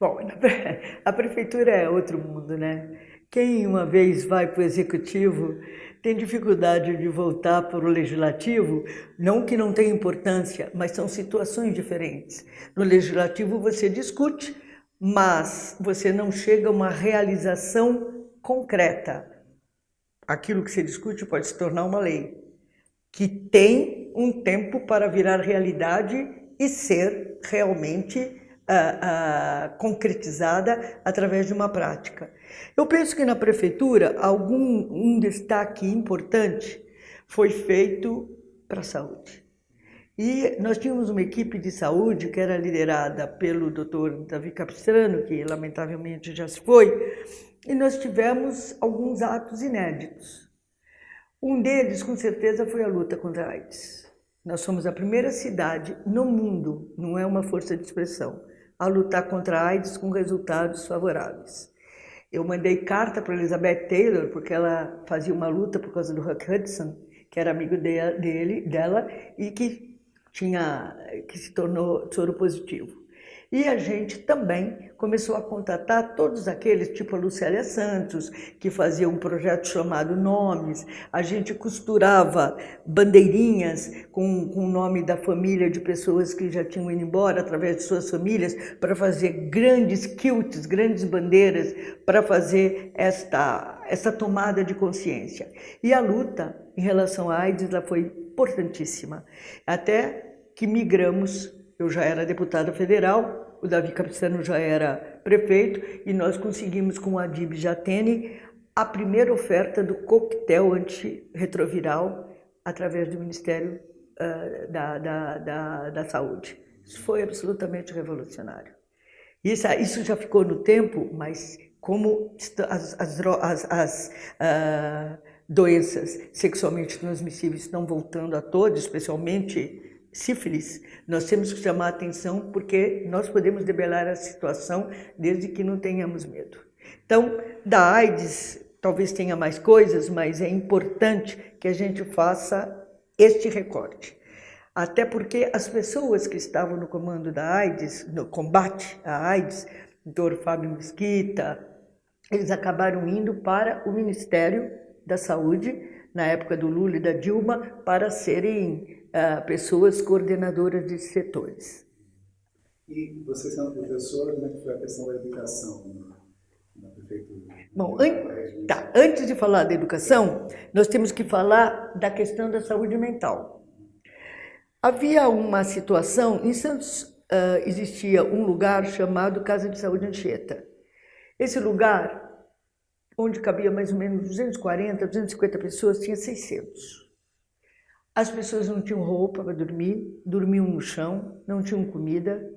A: Bom, a prefeitura é outro mundo, né? Quem uma vez vai para o executivo tem dificuldade de voltar para o legislativo, não que não tenha importância, mas são situações diferentes. No legislativo você discute, mas você não chega a uma realização concreta. Aquilo que se discute pode se tornar uma lei, que tem um tempo para virar realidade e ser realmente uh, uh, concretizada através de uma prática. Eu penso que na prefeitura algum um destaque importante foi feito para a saúde. E nós tínhamos uma equipe de saúde que era liderada pelo Dr. Davi Capistrano, que lamentavelmente já se foi, e nós tivemos alguns atos inéditos. Um deles, com certeza, foi a luta contra a AIDS. Nós somos a primeira cidade no mundo, não é uma força de expressão, a lutar contra a AIDS com resultados favoráveis. Eu mandei carta para Elizabeth Taylor, porque ela fazia uma luta por causa do Huck Hudson, que era amigo dele, dela, e que, tinha, que se tornou soro positivo. E a gente também começou a contatar todos aqueles, tipo a Lucélia Santos, que fazia um projeto chamado Nomes. A gente costurava bandeirinhas com, com o nome da família de pessoas que já tinham ido embora através de suas famílias para fazer grandes quilts, grandes bandeiras para fazer esta, esta tomada de consciência. E a luta em relação à AIDS ela foi importantíssima. Até que migramos eu já era deputada federal, o Davi Capistrano já era prefeito e nós conseguimos com a Adib Jatene a primeira oferta do coquetel antirretroviral através do Ministério uh, da, da, da, da, Saúde. Isso foi absolutamente revolucionário. Isso, isso já ficou no tempo, mas como as, as, as, as uh, doenças sexualmente transmissíveis estão voltando a todos, especialmente sífilis, nós temos que chamar atenção porque nós podemos debelar a situação desde que não tenhamos medo. Então, da AIDS, talvez tenha mais coisas, mas é importante que a gente faça este recorte. Até porque as pessoas que estavam no comando da AIDS, no combate à AIDS, doutor Fábio Mesquita, eles acabaram indo para o Ministério da Saúde, na época do Lula e da Dilma, para serem uh, pessoas coordenadoras de setores.
B: E você sendo professor, como é que foi a questão da educação na prefeitura?
A: Bom, an tá, antes de falar da educação, nós temos que falar da questão da saúde mental. Havia uma situação, em Santos uh, existia um lugar chamado Casa de Saúde Anchieta. Esse lugar, onde cabia mais ou menos 240, 250 pessoas, tinha 600. As pessoas não tinham roupa para dormir, dormiam no chão, não tinham comida,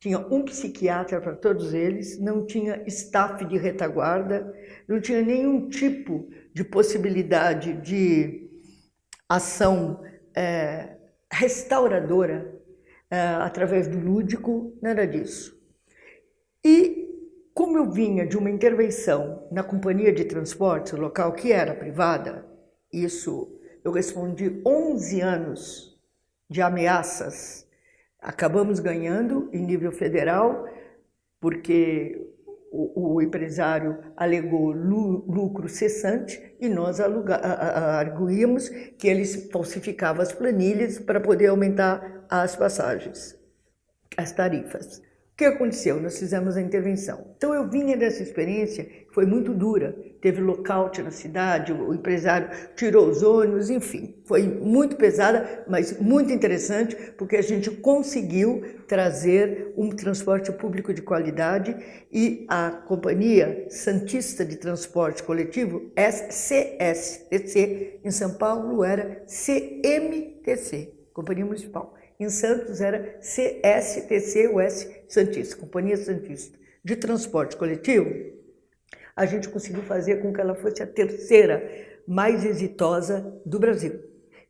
A: tinha um psiquiatra para todos eles, não tinha staff de retaguarda, não tinha nenhum tipo de possibilidade de ação é, restauradora é, através do lúdico, nada disso. E como eu vinha de uma intervenção na companhia de transporte local, que era privada, isso eu respondi 11 anos de ameaças Acabamos ganhando em nível federal, porque o, o empresário alegou lucro cessante e nós arguíamos que eles falsificavam as planilhas para poder aumentar as passagens, as tarifas. O que aconteceu? Nós fizemos a intervenção. Então eu vinha dessa experiência, foi muito dura. Teve lockout na cidade, o empresário tirou os ônibus, enfim. Foi muito pesada, mas muito interessante, porque a gente conseguiu trazer um transporte público de qualidade e a Companhia Santista de Transporte Coletivo, CSTC, em São Paulo era CMTC, Companhia Municipal. Em Santos era CSTC-US Santista, Companhia Santista de Transporte Coletivo. A gente conseguiu fazer com que ela fosse a terceira mais exitosa do Brasil.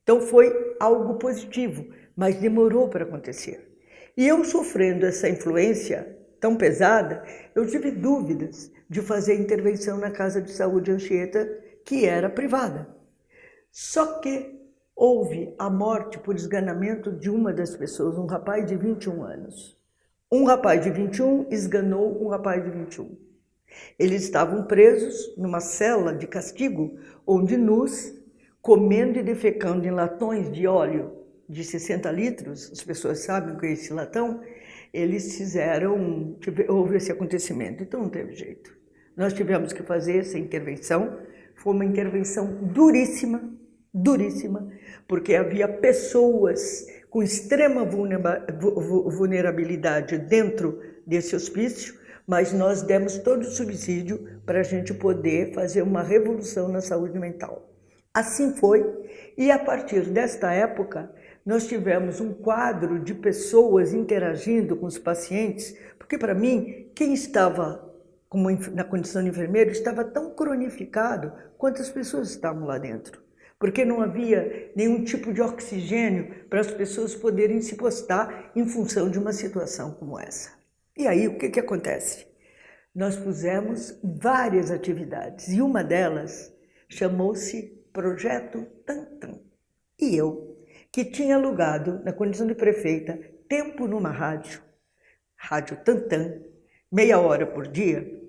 A: Então foi algo positivo, mas demorou para acontecer. E eu sofrendo essa influência tão pesada, eu tive dúvidas de fazer intervenção na Casa de Saúde Anchieta, que era privada. Só que houve a morte por esganamento de uma das pessoas, um rapaz de 21 anos. Um rapaz de 21 esganou um rapaz de 21. Eles estavam presos numa cela de castigo, onde nus, comendo e defecando em latões de óleo de 60 litros, as pessoas sabem o que é esse latão, eles fizeram, houve esse acontecimento, então não teve jeito. Nós tivemos que fazer essa intervenção, foi uma intervenção duríssima, duríssima, porque havia pessoas com extrema vulnerabilidade dentro desse hospício, mas nós demos todo o subsídio para a gente poder fazer uma revolução na saúde mental. Assim foi, e a partir desta época, nós tivemos um quadro de pessoas interagindo com os pacientes, porque para mim, quem estava na condição de enfermeiro estava tão cronificado quanto as pessoas estavam lá dentro porque não havia nenhum tipo de oxigênio para as pessoas poderem se postar em função de uma situação como essa. E aí, o que, que acontece? Nós pusemos várias atividades e uma delas chamou-se Projeto Tantan. E eu, que tinha alugado, na condição de prefeita, tempo numa rádio, Rádio Tantan, meia hora por dia,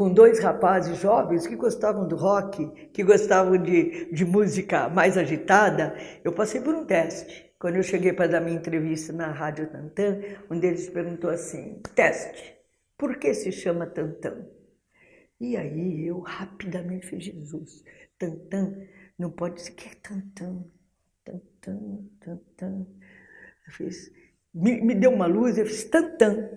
A: com dois rapazes jovens que gostavam do rock, que gostavam de, de música mais agitada, eu passei por um teste. Quando eu cheguei para dar minha entrevista na Rádio Tantan, um deles perguntou assim, teste, por que se chama Tantan? E aí eu rapidamente fiz, Jesus, Tantan, não pode ser, que é Tantan? Tantan, Tantan. Eu fiz, me, me deu uma luz, eu fiz Tantan.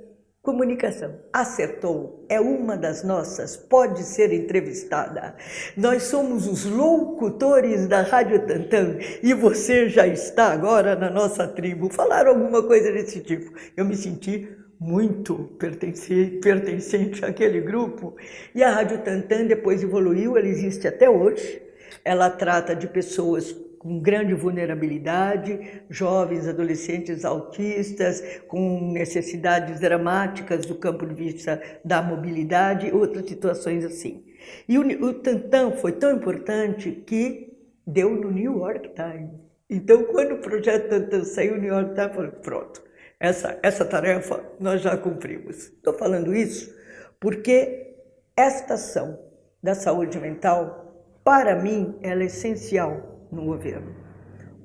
A: Comunicação. Acertou. É uma das nossas. Pode ser entrevistada. Nós somos os locutores da Rádio Tantan e você já está agora na nossa tribo. Falaram alguma coisa desse tipo. Eu me senti muito pertencente, pertencente àquele grupo. E a Rádio Tantan depois evoluiu, ela existe até hoje. Ela trata de pessoas com grande vulnerabilidade, jovens, adolescentes autistas, com necessidades dramáticas do campo de vista da mobilidade, outras situações assim. E o, o Tantan foi tão importante que deu no New York Times. Então, quando o projeto Tantan saiu, o New York Times falou, pronto, essa, essa tarefa nós já cumprimos. Estou falando isso porque esta ação da saúde mental, para mim, ela é essencial no governo.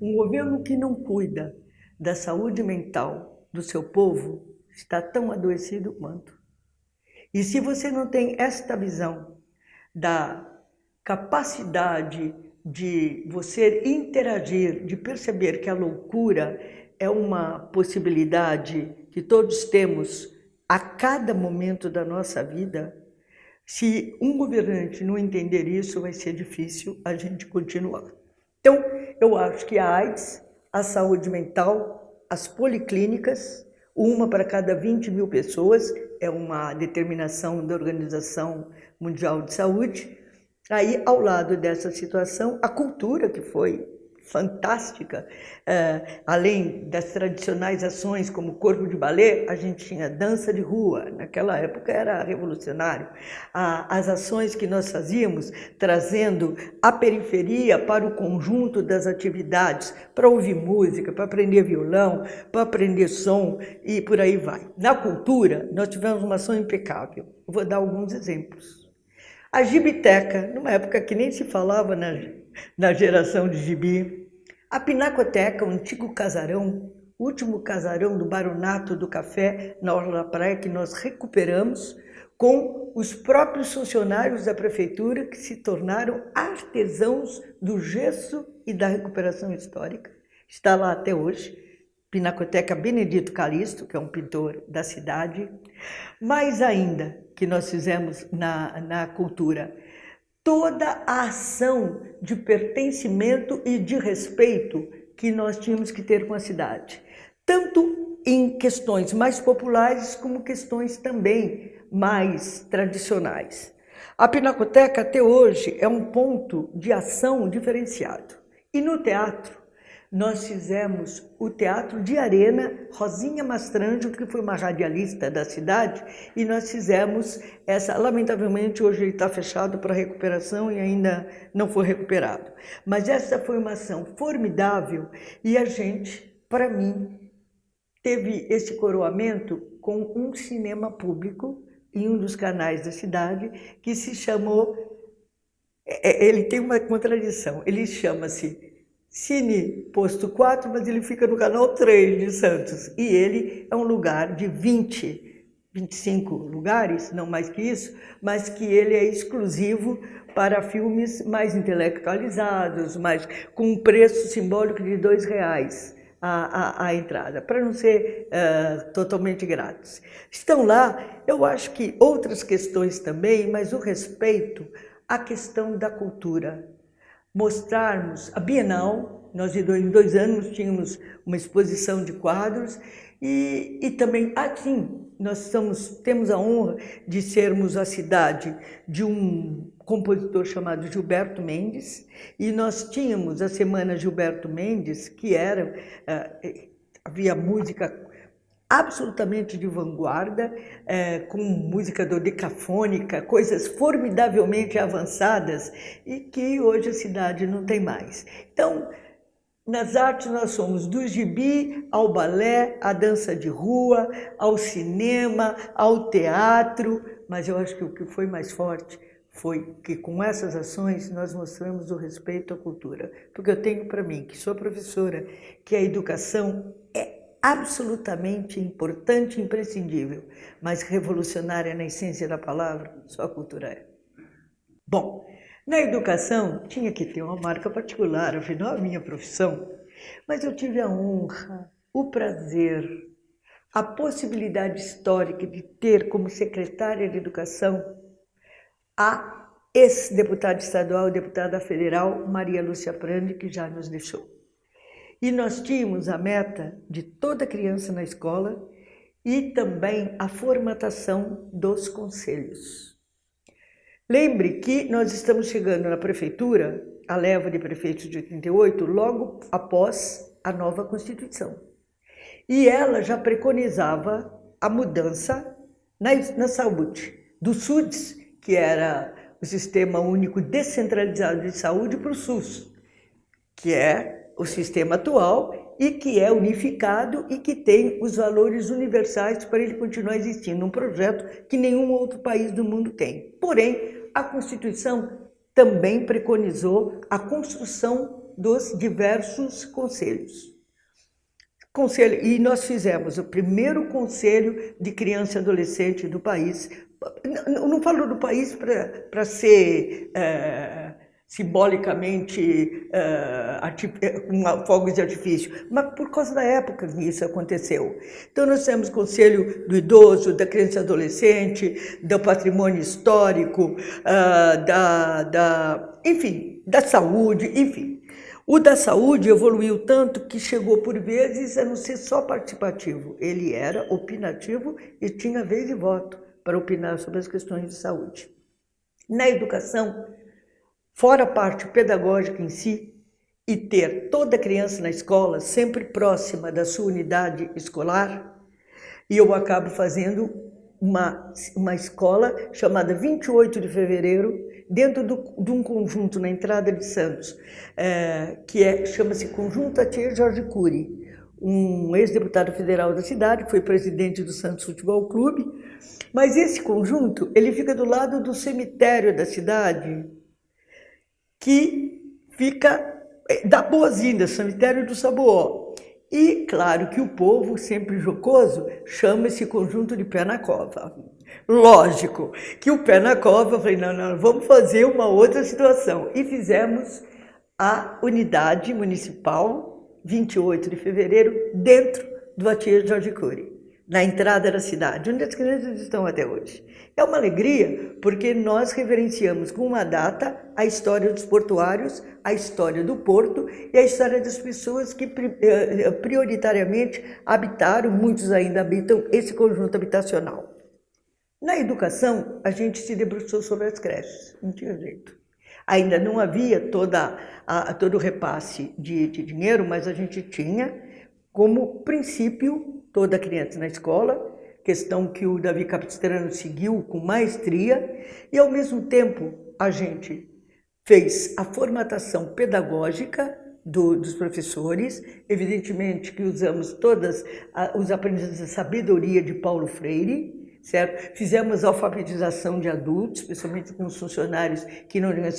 A: Um governo que não cuida da saúde mental do seu povo está tão adoecido quanto. E se você não tem esta visão da capacidade de você interagir, de perceber que a loucura é uma possibilidade que todos temos a cada momento da nossa vida, se um governante não entender isso, vai ser difícil a gente continuar. Então, eu acho que a AIDS, a saúde mental, as policlínicas, uma para cada 20 mil pessoas, é uma determinação da Organização Mundial de Saúde. Aí, ao lado dessa situação, a cultura que foi fantástica. Uh, além das tradicionais ações como corpo de balé, a gente tinha dança de rua, naquela época era revolucionário. As ações que nós fazíamos, trazendo a periferia para o conjunto das atividades, para ouvir música, para aprender violão, para aprender som e por aí vai. Na cultura, nós tivemos uma ação impecável. Vou dar alguns exemplos. A Gibiteca, numa época que nem se falava na, na geração de gibi. A Pinacoteca, o antigo casarão, último casarão do Baronato do Café na Orla da Praia, que nós recuperamos com os próprios funcionários da prefeitura que se tornaram artesãos do gesso e da recuperação histórica. Está lá até hoje. Pinacoteca Benedito Calixto, que é um pintor da cidade. Mais ainda, que nós fizemos na, na cultura, toda a ação de pertencimento e de respeito que nós tínhamos que ter com a cidade, tanto em questões mais populares como questões também mais tradicionais. A Pinacoteca até hoje é um ponto de ação diferenciado. E no teatro, nós fizemos o Teatro de Arena, Rosinha Mastranjo, que foi uma radialista da cidade, e nós fizemos essa, lamentavelmente hoje ele está fechado para recuperação e ainda não foi recuperado. Mas essa foi uma ação formidável e a gente, para mim, teve esse coroamento com um cinema público em um dos canais da cidade que se chamou, é, ele tem uma contradição, ele chama-se Cine Posto 4, mas ele fica no canal 3 de Santos. E ele é um lugar de 20, 25 lugares, não mais que isso, mas que ele é exclusivo para filmes mais intelectualizados, mais, com um preço simbólico de dois reais. A, a, a, entrada, para não ser uh, totalmente grátis. Estão lá, eu acho que outras questões também, mas o respeito à questão da cultura, mostrarmos a Bienal, nós em dois anos tínhamos uma exposição de quadros e, e também, assim, nós estamos, temos a honra de sermos a cidade de um compositor chamado Gilberto Mendes e nós tínhamos a Semana Gilberto Mendes, que era, uh, havia música absolutamente de vanguarda, é, com música dodecafônica, coisas formidavelmente avançadas e que hoje a cidade não tem mais. Então, nas artes nós somos do gibi ao balé, à dança de rua, ao cinema, ao teatro, mas eu acho que o que foi mais forte foi que com essas ações nós mostramos o respeito à cultura. Porque eu tenho para mim, que sou professora, que a educação é absolutamente importante imprescindível, mas revolucionária na essência da palavra, só a cultura é. Bom, na educação tinha que ter uma marca particular, afinal a minha profissão, mas eu tive a honra, o prazer, a possibilidade histórica de ter como secretária de educação a ex-deputada estadual deputada federal Maria Lúcia Prandi, que já nos deixou. E nós tínhamos a meta de toda criança na escola e também a formatação dos conselhos. Lembre que nós estamos chegando na prefeitura a leva de prefeitos de 88, logo após a nova Constituição. E ela já preconizava a mudança na, na saúde, do SUDS, que era o Sistema Único Descentralizado de Saúde, para o SUS, que é o sistema atual e que é unificado e que tem os valores universais para ele continuar existindo, um projeto que nenhum outro país do mundo tem. Porém, a Constituição também preconizou a construção dos diversos conselhos. Conselho, e nós fizemos o primeiro conselho de criança e adolescente do país. Não, não falo do país para ser é, simbolicamente uh, com fogos de artifício, mas por causa da época que isso aconteceu. Então nós temos conselho do idoso, da criança e adolescente, do patrimônio histórico, uh, da, da, enfim, da saúde, enfim. O da saúde evoluiu tanto que chegou por vezes a não ser só participativo, ele era opinativo e tinha vez e voto para opinar sobre as questões de saúde. Na educação, fora a parte pedagógica em si, e ter toda criança na escola sempre próxima da sua unidade escolar, e eu acabo fazendo uma, uma escola chamada 28 de Fevereiro, dentro do, de um conjunto na entrada de Santos, é, que é, chama-se Conjunto Atier Jorge Cury, um ex-deputado federal da cidade, que foi presidente do Santos Futebol Clube, mas esse conjunto ele fica do lado do cemitério da cidade, que fica eh, da Boazinha, cemitério do Saboó. E claro que o povo, sempre jocoso, chama esse conjunto de pé na cova. Lógico que o pé na cova, eu falei, não, não, vamos fazer uma outra situação. E fizemos a unidade municipal, 28 de fevereiro, dentro do Atier Jorge Cury na entrada da cidade, onde as crianças estão até hoje. É uma alegria porque nós reverenciamos com uma data a história dos portuários, a história do porto e a história das pessoas que eh, eh, prioritariamente habitaram, muitos ainda habitam, esse conjunto habitacional. Na educação, a gente se debruçou sobre as creches, não tinha jeito. Ainda não havia toda a, todo o repasse de, de dinheiro, mas a gente tinha como princípio toda criança na escola, questão que o Davi Capistrano seguiu com maestria, e ao mesmo tempo a gente fez a formatação pedagógica do, dos professores, evidentemente que usamos todas os aprendizados da sabedoria de Paulo Freire, certo? Fizemos alfabetização de adultos, especialmente com os funcionários que não tinham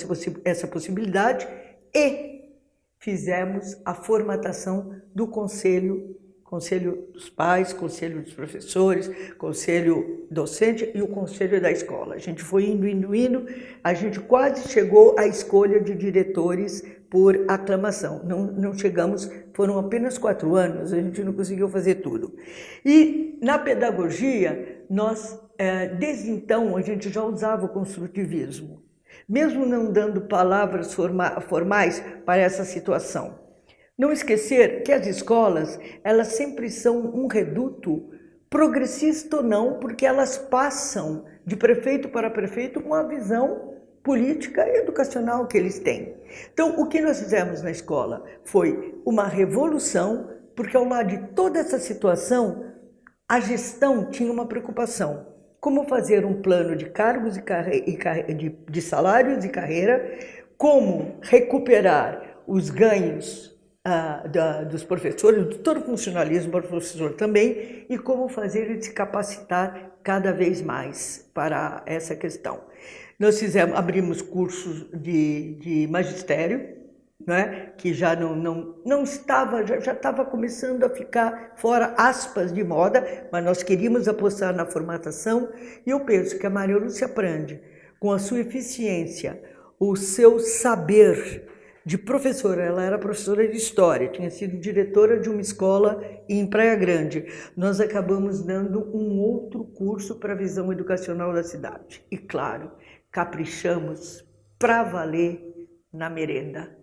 A: essa possibilidade, e fizemos a formatação do Conselho conselho dos pais, conselho dos professores, conselho docente e o conselho da escola. A gente foi indo, indo, indo, a gente quase chegou à escolha de diretores por aclamação. Não, não chegamos, foram apenas quatro anos, a gente não conseguiu fazer tudo. E na pedagogia, nós, é, desde então, a gente já usava o construtivismo, mesmo não dando palavras formais para essa situação. Não esquecer que as escolas, elas sempre são um reduto, progressista ou não, porque elas passam de prefeito para prefeito com a visão política e educacional que eles têm. Então, o que nós fizemos na escola foi uma revolução, porque ao lado de toda essa situação, a gestão tinha uma preocupação. Como fazer um plano de cargos e, de, de salários e carreira, como recuperar os ganhos da, dos professores, de todo o funcionalismo para o professor também, e como fazer ele se capacitar cada vez mais para essa questão. Nós fizemos, abrimos cursos de, de magistério, né, que já não, não, não estava, já, já estava começando a ficar fora aspas de moda, mas nós queríamos apostar na formatação, e eu penso que a Maria Lúcia Prande, com a sua eficiência, o seu saber, de professora, ela era professora de história, tinha sido diretora de uma escola em Praia Grande. Nós acabamos dando um outro curso para a visão educacional da cidade. E claro, caprichamos para valer na merenda,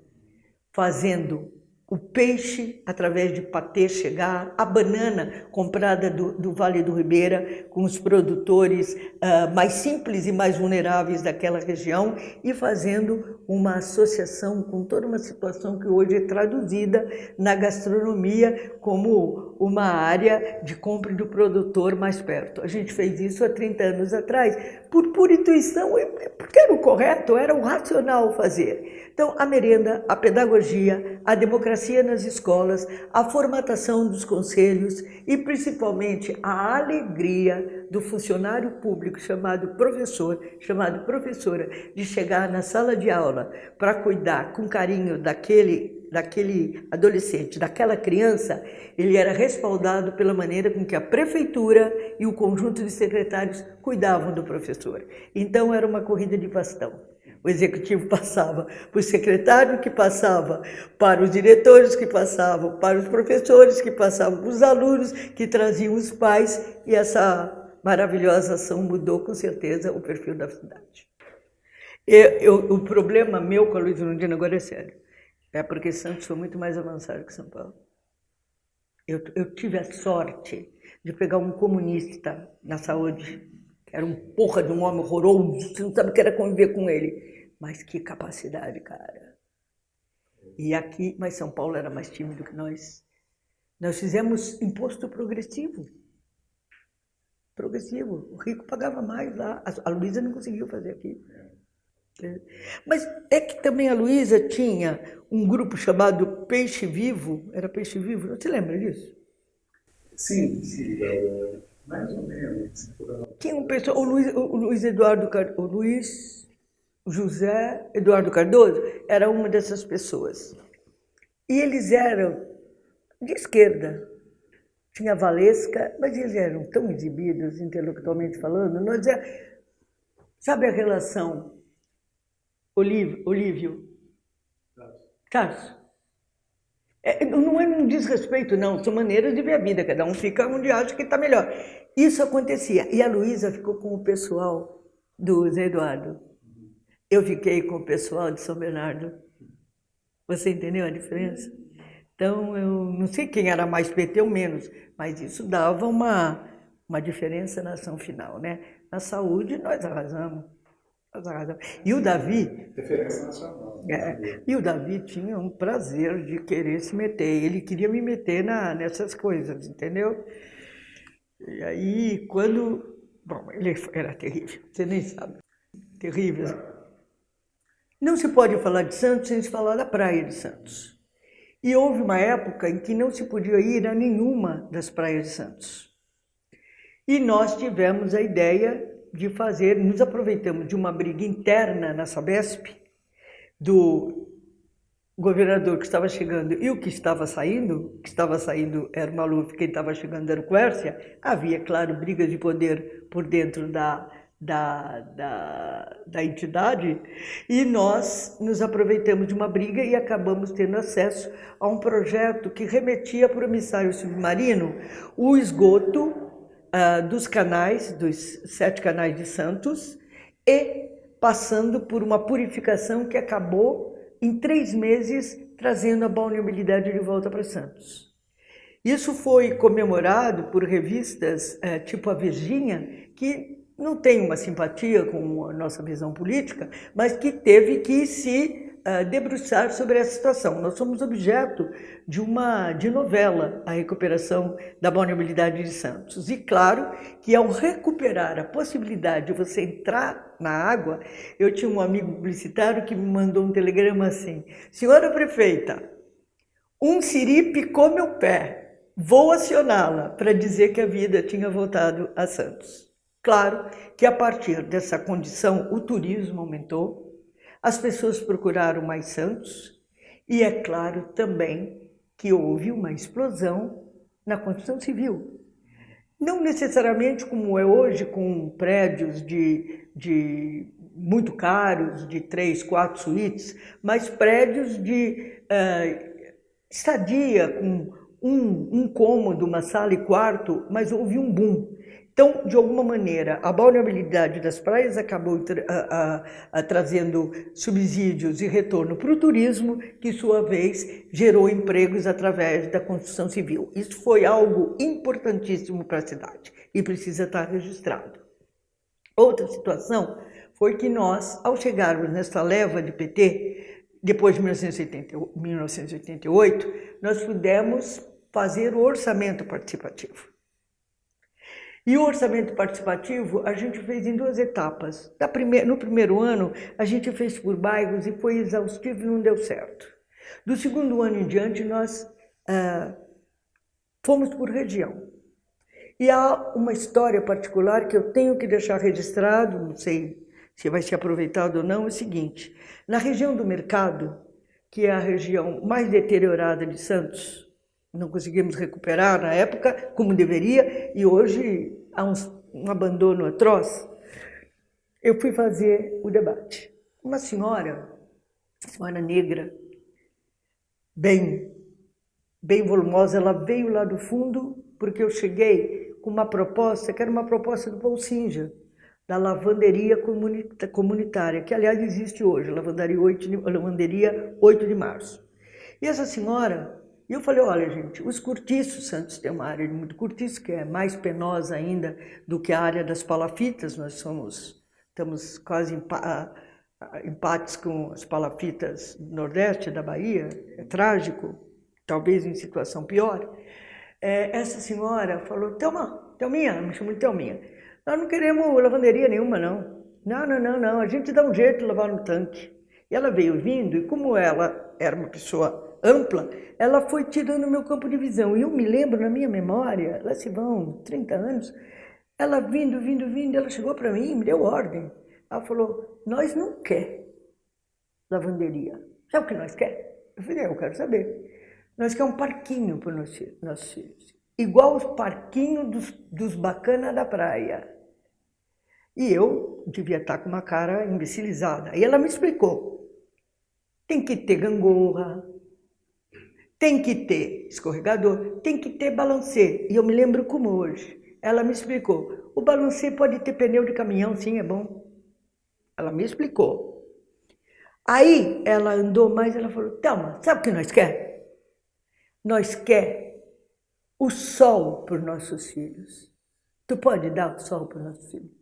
A: fazendo o peixe, através de patê, chegar, a banana comprada do, do Vale do Ribeira, com os produtores uh, mais simples e mais vulneráveis daquela região, e fazendo uma associação com toda uma situação que hoje é traduzida na gastronomia como uma área de compra do produtor mais perto. A gente fez isso há 30 anos atrás, por pura intuição, porque era o correto, era o racional fazer. Então, a merenda, a pedagogia, a democracia nas escolas, a formatação dos conselhos e, principalmente, a alegria do funcionário público chamado professor, chamado professora, de chegar na sala de aula para cuidar com carinho daquele daquele adolescente, daquela criança, ele era respaldado pela maneira com que a prefeitura e o conjunto de secretários cuidavam do professor. Então era uma corrida de bastão. O executivo passava para o secretário, que passava para os diretores, que passavam para os professores, que passavam para os alunos, que traziam os pais, e essa maravilhosa ação mudou com certeza o perfil da cidade. Eu, eu, o problema meu com a Luiz Lundina agora é sério. É porque Santos foi muito mais avançado que São Paulo. Eu, eu tive a sorte de pegar um comunista na saúde, que era um porra de um homem horroroso, você não sabe o que era conviver com ele. Mas que capacidade, cara. E aqui, mas São Paulo era mais tímido que nós. Nós fizemos imposto progressivo. Progressivo. O rico pagava mais lá. A Luísa não conseguiu fazer aqui. É. Mas é que também a Luísa tinha um grupo chamado Peixe Vivo. Era Peixe Vivo? Você lembra disso?
B: Sim, sim. É, mais ou menos.
A: Tinha um pessoal, o Luiz, o Luiz Eduardo, o Luiz José Eduardo Cardoso era uma dessas pessoas. E eles eram de esquerda. Tinha Valesca, mas eles eram tão exibidos intelectualmente falando. Nós é, sabe a relação Olívio, Olívio Tarso? É, não é um desrespeito, não. São maneiras de ver a vida. Cada um fica onde acha que está melhor. Isso acontecia. E a Luísa ficou com o pessoal do Zé Eduardo. Eu fiquei com o pessoal de São Bernardo. Você entendeu a diferença? Então, eu não sei quem era mais PT ou menos, mas isso dava uma, uma diferença na ação final, né? Na saúde, nós arrasamos. Nós arrasamos. E o Davi...
B: Diferença nacional.
A: É, e o Davi tinha um prazer de querer se meter. Ele queria me meter na, nessas coisas, entendeu? E aí, quando... Bom, ele era terrível, você nem sabe. Terrível. Não se pode falar de Santos sem se falar da praia de Santos. E houve uma época em que não se podia ir a nenhuma das praias de Santos. E nós tivemos a ideia de fazer, nos aproveitamos de uma briga interna na Sabesp, do governador que estava chegando e o que estava saindo, que estava saindo era o Maluf, quem estava chegando era o Quércia, havia, claro, brigas de poder por dentro da, da, da, da entidade e nós nos aproveitamos de uma briga e acabamos tendo acesso a um projeto que remetia para o emissário submarino o esgoto uh, dos canais, dos sete canais de Santos e passando por uma purificação que acabou em três meses trazendo a balneabilidade de volta para Santos. Isso foi comemorado por revistas uh, tipo a Virgínia, que não tem uma simpatia com a nossa visão política, mas que teve que se uh, debruçar sobre essa situação. Nós somos objeto de uma de novela, a recuperação da vulnerabilidade de Santos. E claro que ao recuperar a possibilidade de você entrar na água, eu tinha um amigo publicitário que me mandou um telegrama assim: Senhora prefeita, um siri picou meu pé. Vou acioná-la para dizer que a vida tinha voltado a Santos. Claro que a partir dessa condição o turismo aumentou, as pessoas procuraram mais santos e é claro também que houve uma explosão na construção civil. Não necessariamente como é hoje, com prédios de, de muito caros, de três, quatro suítes, mas prédios de uh, estadia com um, um cômodo, uma sala e quarto, mas houve um boom. Então, de alguma maneira, a vulnerabilidade das praias acabou a, a, a, trazendo subsídios e retorno para o turismo, que, sua vez, gerou empregos através da construção civil. Isso foi algo importantíssimo para a cidade e precisa estar registrado. Outra situação foi que nós, ao chegarmos nessa leva de PT, depois de 1988, nós pudemos fazer o orçamento participativo. E o orçamento participativo a gente fez em duas etapas. no primeiro ano, a gente fez por bairros e foi exaustivo e não deu certo. Do segundo ano em diante, nós ah, fomos por região. E há uma história particular que eu tenho que deixar registrado, não sei se vai ser aproveitado ou não, é o seguinte. Na região do mercado, que é a região mais deteriorada de Santos, não conseguimos recuperar na época como deveria e hoje há um abandono atroz, eu fui fazer o debate. Uma senhora, senhora negra, bem, bem volumosa, ela veio lá do fundo porque eu cheguei com uma proposta, que era uma proposta do Singer, da lavanderia comunitária, que aliás existe hoje, lavanderia 8 de, lavanderia 8 de março. E essa senhora e eu falei, olha gente, os cortiços, Santos tem uma área de muito cortiço, que é mais penosa ainda do que a área das palafitas, nós somos, estamos quase em empates com as palafitas do Nordeste da Bahia, é trágico, talvez em situação pior. É, essa senhora falou, Thelma, Thelminha, me chamou de Thelminha, nós não queremos lavanderia nenhuma não, não, não, não, não, a gente dá um jeito de lavar no tanque. E ela veio vindo, e como ela era uma pessoa ampla, ela foi tirando meu campo de visão. E eu me lembro na minha memória, lá se vão 30 anos, ela vindo, vindo, vindo, ela chegou para mim, me deu ordem. Ela falou, nós não quer lavanderia. Sabe o que nós quer? Eu falei, é, eu quero saber. Nós quer um parquinho para os nossos filhos. Igual os parquinhos dos, dos bacanas da praia. E eu devia estar com uma cara imbecilizada. E ela me explicou. Tem que ter gangorra, tem que ter escorregador, tem que ter balancê. E eu me lembro como hoje. Ela me explicou. O balancê pode ter pneu de caminhão, sim, é bom. Ela me explicou. Aí ela andou mais, ela falou, Thelma, sabe o que nós quer? Nós quer o sol para os nossos filhos. Tu pode dar o sol para os nossos filhos?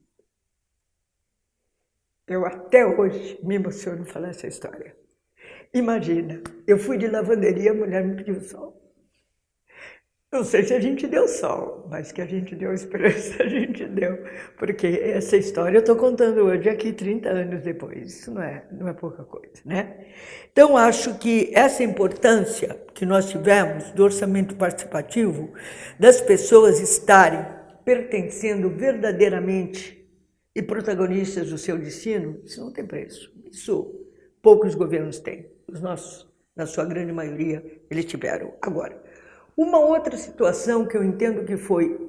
A: Eu até hoje me emociono falar essa história. Imagina, eu fui de lavanderia, a mulher me pediu sol. Não sei se a gente deu sol, mas que a gente deu esperança, a gente deu. Porque essa história eu estou contando hoje aqui 30 anos depois. Isso não é, não é pouca coisa, né? Então, acho que essa importância que nós tivemos do orçamento participativo, das pessoas estarem pertencendo verdadeiramente e protagonistas do seu destino, isso não tem preço. Isso poucos governos têm. Os nossos, na sua grande maioria, eles tiveram. Agora, uma outra situação que eu entendo que foi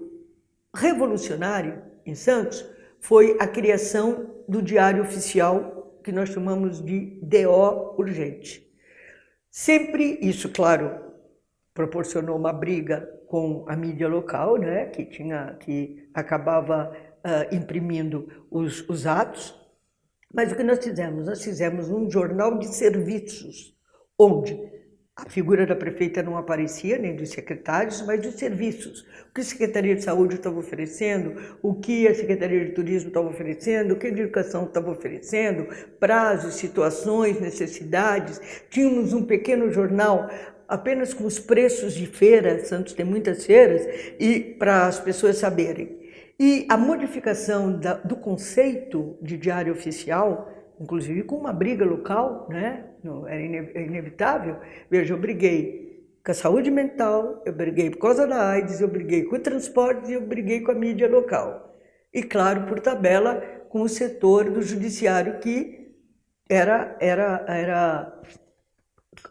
A: revolucionária em Santos foi a criação do diário oficial que nós chamamos de DO urgente. Sempre isso, claro, proporcionou uma briga com a mídia local, né, que tinha que acabava uh, imprimindo os, os atos, mas o que nós fizemos? Nós fizemos um jornal de serviços, onde a figura da prefeita não aparecia, nem dos secretários, mas dos serviços. O que a Secretaria de Saúde estava oferecendo, o que a Secretaria de Turismo estava oferecendo, o que a Educação estava oferecendo, prazos, situações, necessidades. Tínhamos um pequeno jornal apenas com os preços de feira, Santos tem muitas feiras, e para as pessoas saberem. E a modificação da, do conceito de diário oficial, inclusive com uma briga local, né? era é inevitável. Veja, eu briguei com a saúde mental, eu briguei por causa da AIDS, eu briguei com o transporte e eu briguei com a mídia local. E, claro, por tabela, com o setor do judiciário que era, era, era,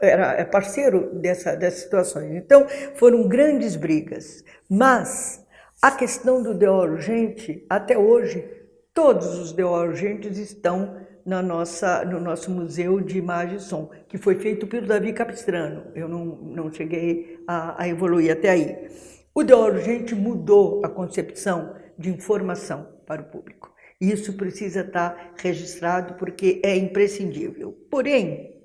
A: era é parceiro dessa, dessas situações. Então, foram grandes brigas. Mas a questão do DO urgente, até hoje, todos os DO urgentes estão na nossa, no nosso Museu de Imagem e Som, que foi feito pelo Davi Capistrano. Eu não, não cheguei a, a evoluir até aí. O DO urgente mudou a concepção de informação para o público. Isso precisa estar registrado porque é imprescindível. Porém,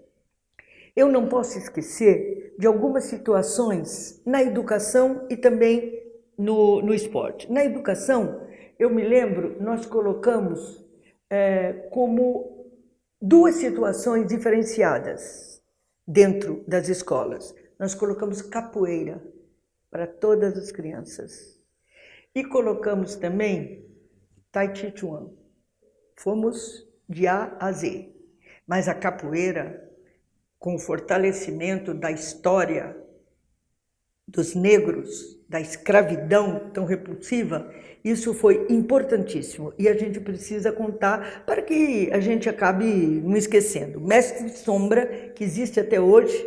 A: eu não posso esquecer de algumas situações na educação e também no, no esporte. Na educação, eu me lembro, nós colocamos é, como duas situações diferenciadas dentro das escolas. Nós colocamos capoeira para todas as crianças. E colocamos também Tai Chi Chuan. Fomos de A a Z. Mas a capoeira, com o fortalecimento da história dos negros, da escravidão tão repulsiva, isso foi importantíssimo e a gente precisa contar para que a gente acabe não esquecendo. Mestre Sombra, que existe até hoje,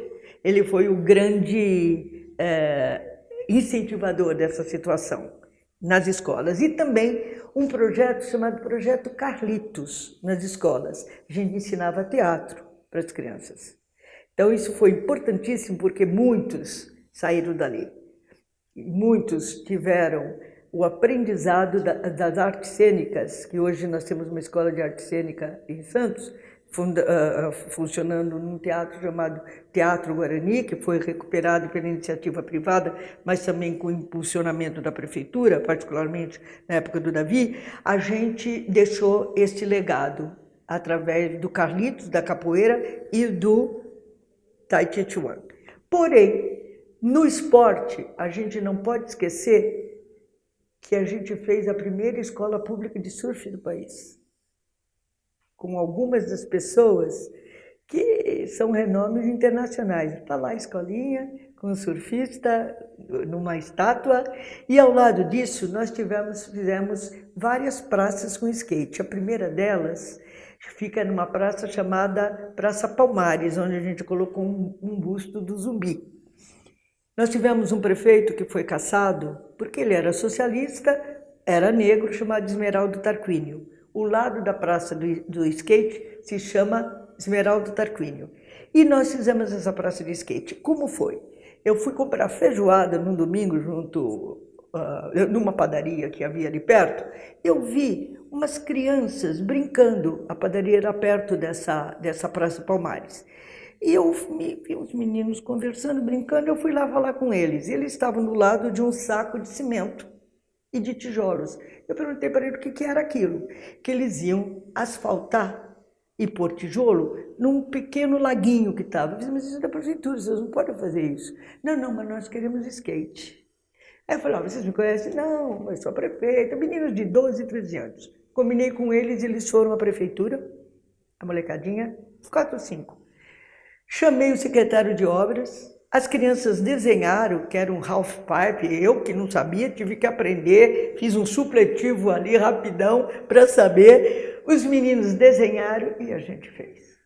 A: ele foi o grande é, incentivador dessa situação nas escolas e também um projeto chamado Projeto Carlitos nas escolas. A gente ensinava teatro para as crianças. Então isso foi importantíssimo porque muitos saíram dali. Muitos tiveram o aprendizado das artes cênicas, que hoje nós temos uma escola de arte cênica em Santos, funda, uh, funcionando num teatro chamado Teatro Guarani, que foi recuperado pela iniciativa privada, mas também com impulsionamento da prefeitura, particularmente na época do Davi, a gente deixou este legado através do Carlitos, da capoeira e do Tai Chi Chuan. Porém, no esporte, a gente não pode esquecer que a gente fez a primeira escola pública de surf do país, com algumas das pessoas que são renomes internacionais. Está lá a escolinha, com um surfista, numa estátua, e ao lado disso nós tivemos, fizemos várias praças com skate. A primeira delas fica numa praça chamada Praça Palmares, onde a gente colocou um, um busto do zumbi. Nós tivemos um prefeito que foi caçado porque ele era socialista, era negro, chamado Esmeraldo Tarquínio. O lado da praça do, do skate se chama Esmeraldo Tarquínio. E nós fizemos essa praça de skate. Como foi? Eu fui comprar feijoada num domingo junto uh, numa padaria que havia ali perto. Eu vi umas crianças brincando. A padaria era perto dessa, dessa Praça Palmares. E eu vi os meninos conversando, brincando, eu fui lá falar com eles. Eles estavam do lado de um saco de cimento e de tijolos. Eu perguntei para eles o que, que era aquilo. Que eles iam asfaltar e pôr tijolo num pequeno laguinho que estava. Eu disse, mas isso é da prefeitura, vocês não podem fazer isso. Não, não, mas nós queremos skate. Aí eu falei, ah, vocês me conhecem? Não, eu sou a prefeita, meninos de 12, 13 anos. Combinei com eles, eles foram à prefeitura, a molecadinha, quatro ou cinco. Chamei o secretário de obras, as crianças desenharam, que era um half pipe, eu que não sabia, tive que aprender, fiz um supletivo ali rapidão para saber. Os meninos desenharam e a gente fez.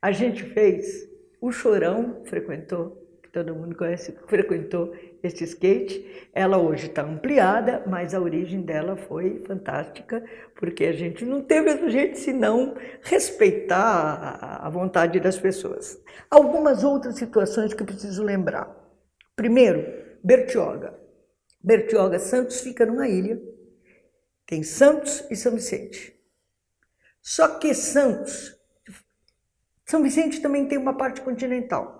A: A gente fez, o Chorão frequentou, que todo mundo conhece, frequentou este skate. Ela hoje está ampliada, mas a origem dela foi fantástica, porque a gente não teve outro jeito senão respeitar a vontade das pessoas. Algumas outras situações que eu preciso lembrar. Primeiro, Bertioga. Bertioga Santos fica numa ilha, tem Santos e São Vicente. Só que Santos, São Vicente também tem uma parte continental.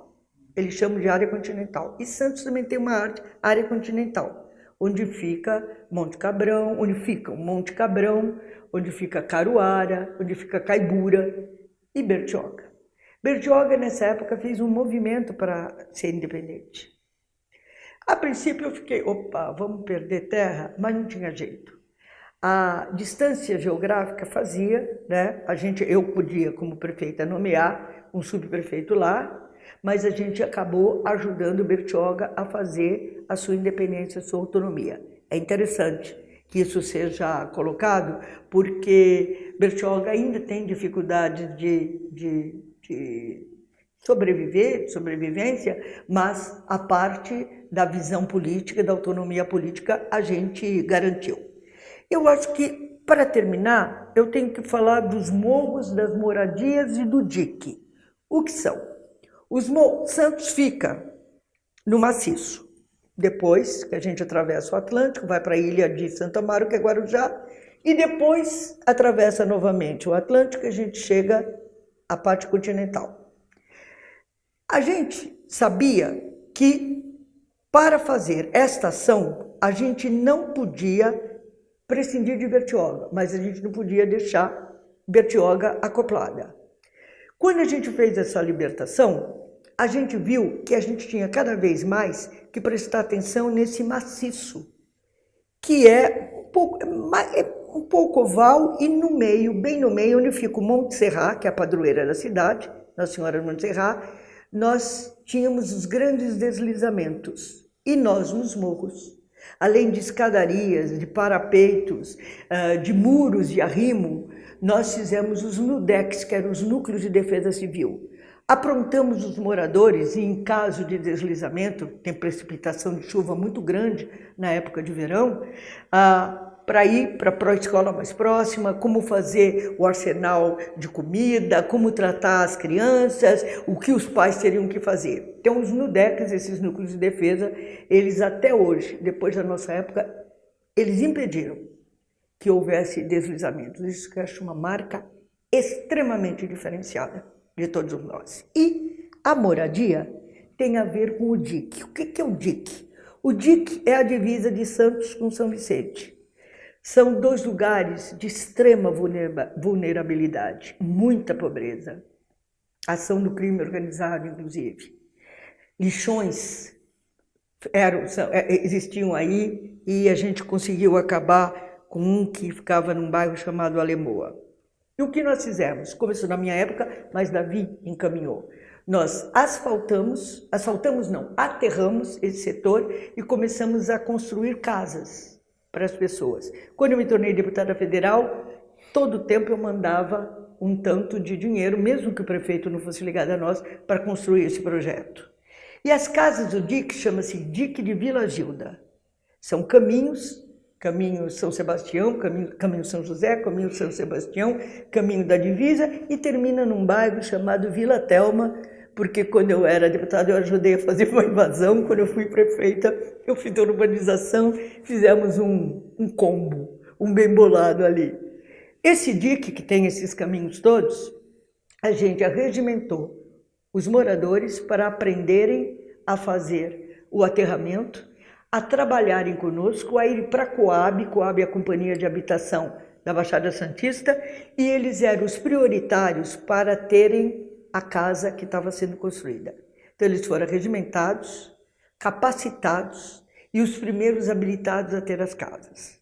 A: Eles chamam de área continental. E Santos também tem uma área continental, onde fica Monte Cabrão, onde fica Monte Cabrão, onde fica Caruara, onde fica Caibura e Bertioga. Bertioga, nessa época, fez um movimento para ser independente. A princípio eu fiquei, opa, vamos perder terra, mas não tinha jeito. A distância geográfica fazia, né? A gente, eu podia, como prefeita, nomear um subprefeito lá, mas a gente acabou ajudando Bertioga a fazer a sua independência, a sua autonomia. É interessante que isso seja colocado, porque Bertioga ainda tem dificuldades de, de, de sobreviver, sobrevivência, mas a parte da visão política, da autonomia política, a gente garantiu. Eu acho que, para terminar, eu tenho que falar dos morros, das moradias e do dique. O que são? Os Santos fica no maciço, depois que a gente atravessa o Atlântico, vai para a ilha de Santa Amaro, que é Guarujá, e depois atravessa novamente o Atlântico e a gente chega à parte continental. A gente sabia que para fazer esta ação a gente não podia prescindir de Bertioga, mas a gente não podia deixar Bertioga acoplada. Quando a gente fez essa libertação, a gente viu que a gente tinha cada vez mais que prestar atenção nesse maciço, que é um pouco, é, é um pouco oval e no meio, bem no meio, onde fica o Monte Serrat, que é a padroeira da cidade, Nossa Senhora do Monte Serrat, nós tínhamos os grandes deslizamentos e nós nos morros. Além de escadarias, de parapeitos, ah, de muros de arrimo, nós fizemos os NUDEX, que eram os Núcleos de Defesa Civil. Aprontamos os moradores e, em caso de deslizamento, tem precipitação de chuva muito grande na época de verão, ah, para ir para a escola mais próxima, como fazer o arsenal de comida, como tratar as crianças, o que os pais teriam que fazer. Então, os NUDECs, esses núcleos de defesa, eles até hoje, depois da nossa época, eles impediram que houvesse deslizamentos. Isso que eu acho uma marca extremamente diferenciada de todos nós. E a moradia tem a ver com o DIC. O que é o DIC? O DIC é a divisa de Santos com São Vicente. São dois lugares de extrema vulnerabilidade, muita pobreza, ação do crime organizado, inclusive. Lixões eram, é, existiam aí e a gente conseguiu acabar com um que ficava num bairro chamado Alemoa. E o que nós fizemos? Começou na minha época, mas Davi encaminhou. Nós asfaltamos, asfaltamos não, aterramos esse setor e começamos a construir casas para as pessoas. Quando eu me tornei deputada federal, todo tempo eu mandava um tanto de dinheiro, mesmo que o prefeito não fosse ligado a nós, para construir esse projeto. E as casas do DIC chama-se DIC de Vila Gilda. São caminhos Caminho São Sebastião, caminho, caminho São José, caminho São Sebastião, caminho da divisa e termina num bairro chamado Vila Telma, porque quando eu era deputada eu ajudei a fazer uma invasão, quando eu fui prefeita eu fiz a urbanização, fizemos um, um combo, um bem bolado ali. Esse DIC que tem esses caminhos todos, a gente arregimentou os moradores para aprenderem a fazer o aterramento, a trabalharem conosco, a ir para a Coab, Coab é a Companhia de Habitação da Baixada Santista, e eles eram os prioritários para terem a casa que estava sendo construída. Então eles foram regimentados, capacitados e os primeiros habilitados a ter as casas.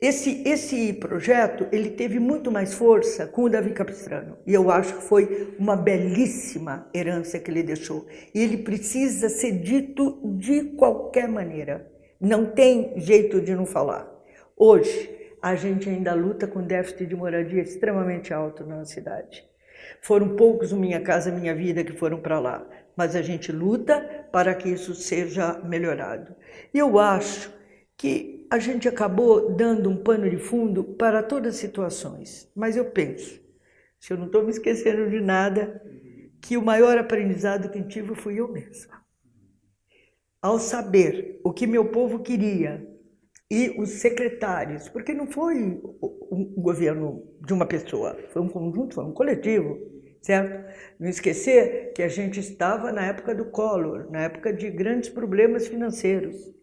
A: Esse, esse projeto ele teve muito mais força com o Davi Capistrano e eu acho que foi uma belíssima herança que ele deixou. E ele precisa ser dito de qualquer maneira. Não tem jeito de não falar. Hoje, a gente ainda luta com déficit de moradia extremamente alto na cidade. Foram poucos o Minha Casa Minha Vida que foram para lá, mas a gente luta para que isso seja melhorado. E eu acho que a gente acabou dando um pano de fundo para todas as situações. Mas eu penso, se eu não estou me esquecendo de nada, que o maior aprendizado que tive fui eu mesma. Ao saber o que meu povo queria e os secretários, porque não foi um governo de uma pessoa, foi um conjunto, foi um coletivo, certo? Não esquecer que a gente estava na época do Collor, na época de grandes problemas financeiros.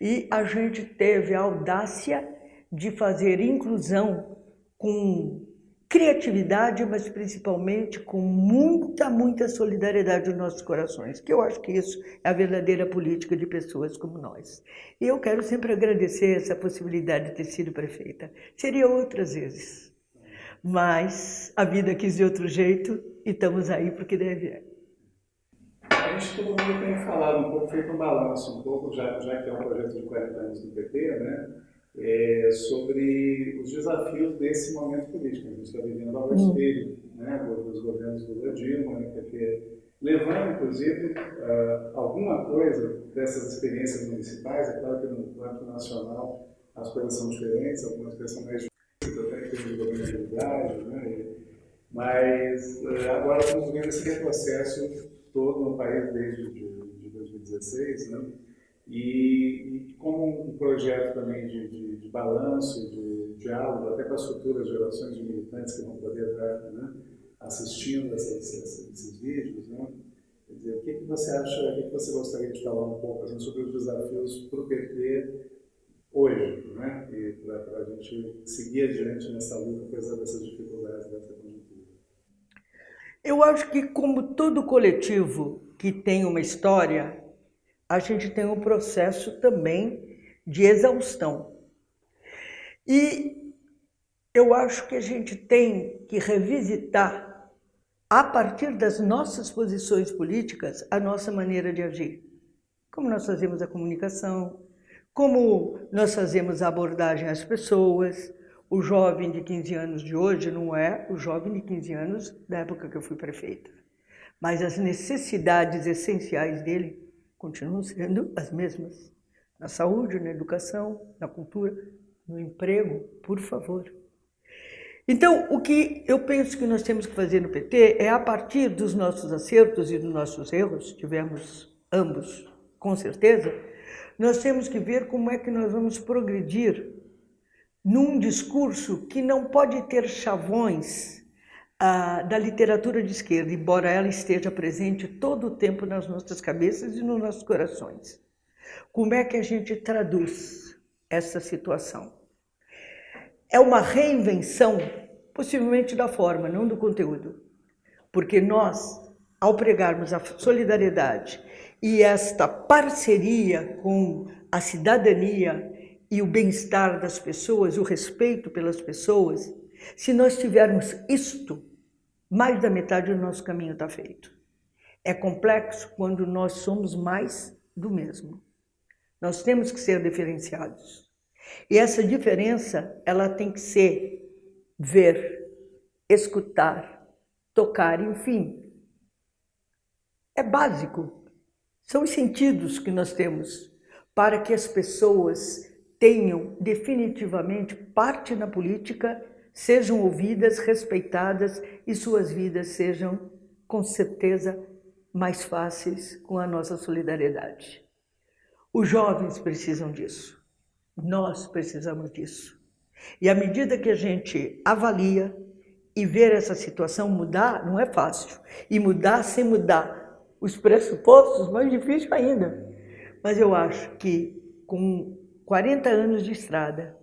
A: E a gente teve a audácia de fazer inclusão com criatividade, mas principalmente com muita, muita solidariedade nos nossos corações, que eu acho que isso é a verdadeira política de pessoas como nós. E eu quero sempre agradecer essa possibilidade de ter sido prefeita. Seria outras vezes, mas a vida quis de outro jeito e estamos aí porque deve
B: a gente todo mundo tem falado um pouco, feito um balanço um pouco, já, já que é um projeto de 40 anos do PT, né, é, sobre os desafios desse momento político. A gente está vivendo ao uhum. espelho né, dos governos do Dilma, né, PT, levando, inclusive, uh, alguma coisa dessas experiências municipais. É claro que no plano nacional as coisas são diferentes, algumas coisas são mais difíceis, até que tem governabilidade, né, mas uh, agora estamos vendo esse retrocesso todo no país desde de, de 2016, né? E, e como um projeto também de, de, de balanço, de diálogo, até com as futuras gerações de militantes que vão poder estar né, assistindo esses, esses, vídeos, né? Quer dizer, o que, que você acha, o que, que você gostaria de falar um pouco assim, sobre os desafios para o PT hoje, né? E para a gente seguir adiante nessa luta, apesar dessas dificuldades, dessa.
A: Eu acho que, como todo coletivo que tem uma história, a gente tem um processo também de exaustão. E eu acho que a gente tem que revisitar, a partir das nossas posições políticas, a nossa maneira de agir. Como nós fazemos a comunicação, como nós fazemos a abordagem às pessoas. O jovem de 15 anos de hoje não é o jovem de 15 anos da época que eu fui prefeita. Mas as necessidades essenciais dele continuam sendo as mesmas. Na saúde, na educação, na cultura, no emprego, por favor. Então, o que eu penso que nós temos que fazer no PT é, a partir dos nossos acertos e dos nossos erros, tivemos ambos, com certeza, nós temos que ver como é que nós vamos progredir num discurso que não pode ter chavões ah, da literatura de esquerda, embora ela esteja presente todo o tempo nas nossas cabeças e nos nossos corações. Como é que a gente traduz essa situação? É uma reinvenção, possivelmente da forma, não do conteúdo. Porque nós, ao pregarmos a solidariedade e esta parceria com a cidadania e o bem-estar das pessoas, o respeito pelas pessoas, se nós tivermos isto, mais da metade do nosso caminho está feito. É complexo quando nós somos mais do mesmo. Nós temos que ser diferenciados. E essa diferença, ela tem que ser ver, escutar, tocar, enfim. É básico. São os sentidos que nós temos para que as pessoas tenham definitivamente parte na política sejam ouvidas, respeitadas e suas vidas sejam, com certeza, mais fáceis com a nossa solidariedade. Os jovens precisam disso, nós precisamos disso. E à medida que a gente avalia e ver essa situação mudar, não é fácil. E mudar sem mudar os pressupostos, mais difícil ainda. Mas eu acho que com 40 anos de estrada,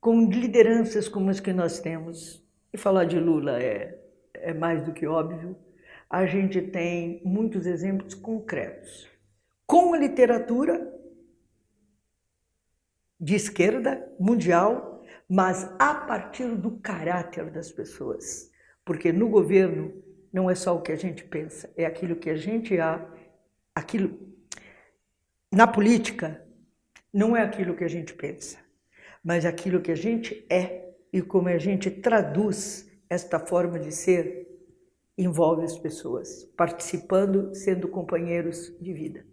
A: com lideranças como as que nós temos, e falar de Lula é, é mais do que óbvio, a gente tem muitos exemplos concretos. Com a literatura de esquerda, mundial, mas a partir do caráter das pessoas. Porque no governo não é só o que a gente pensa, é aquilo que a gente há, aquilo. Na política, não é aquilo que a gente pensa mas aquilo que a gente é e como a gente traduz esta forma de ser envolve as pessoas, participando, sendo companheiros de vida.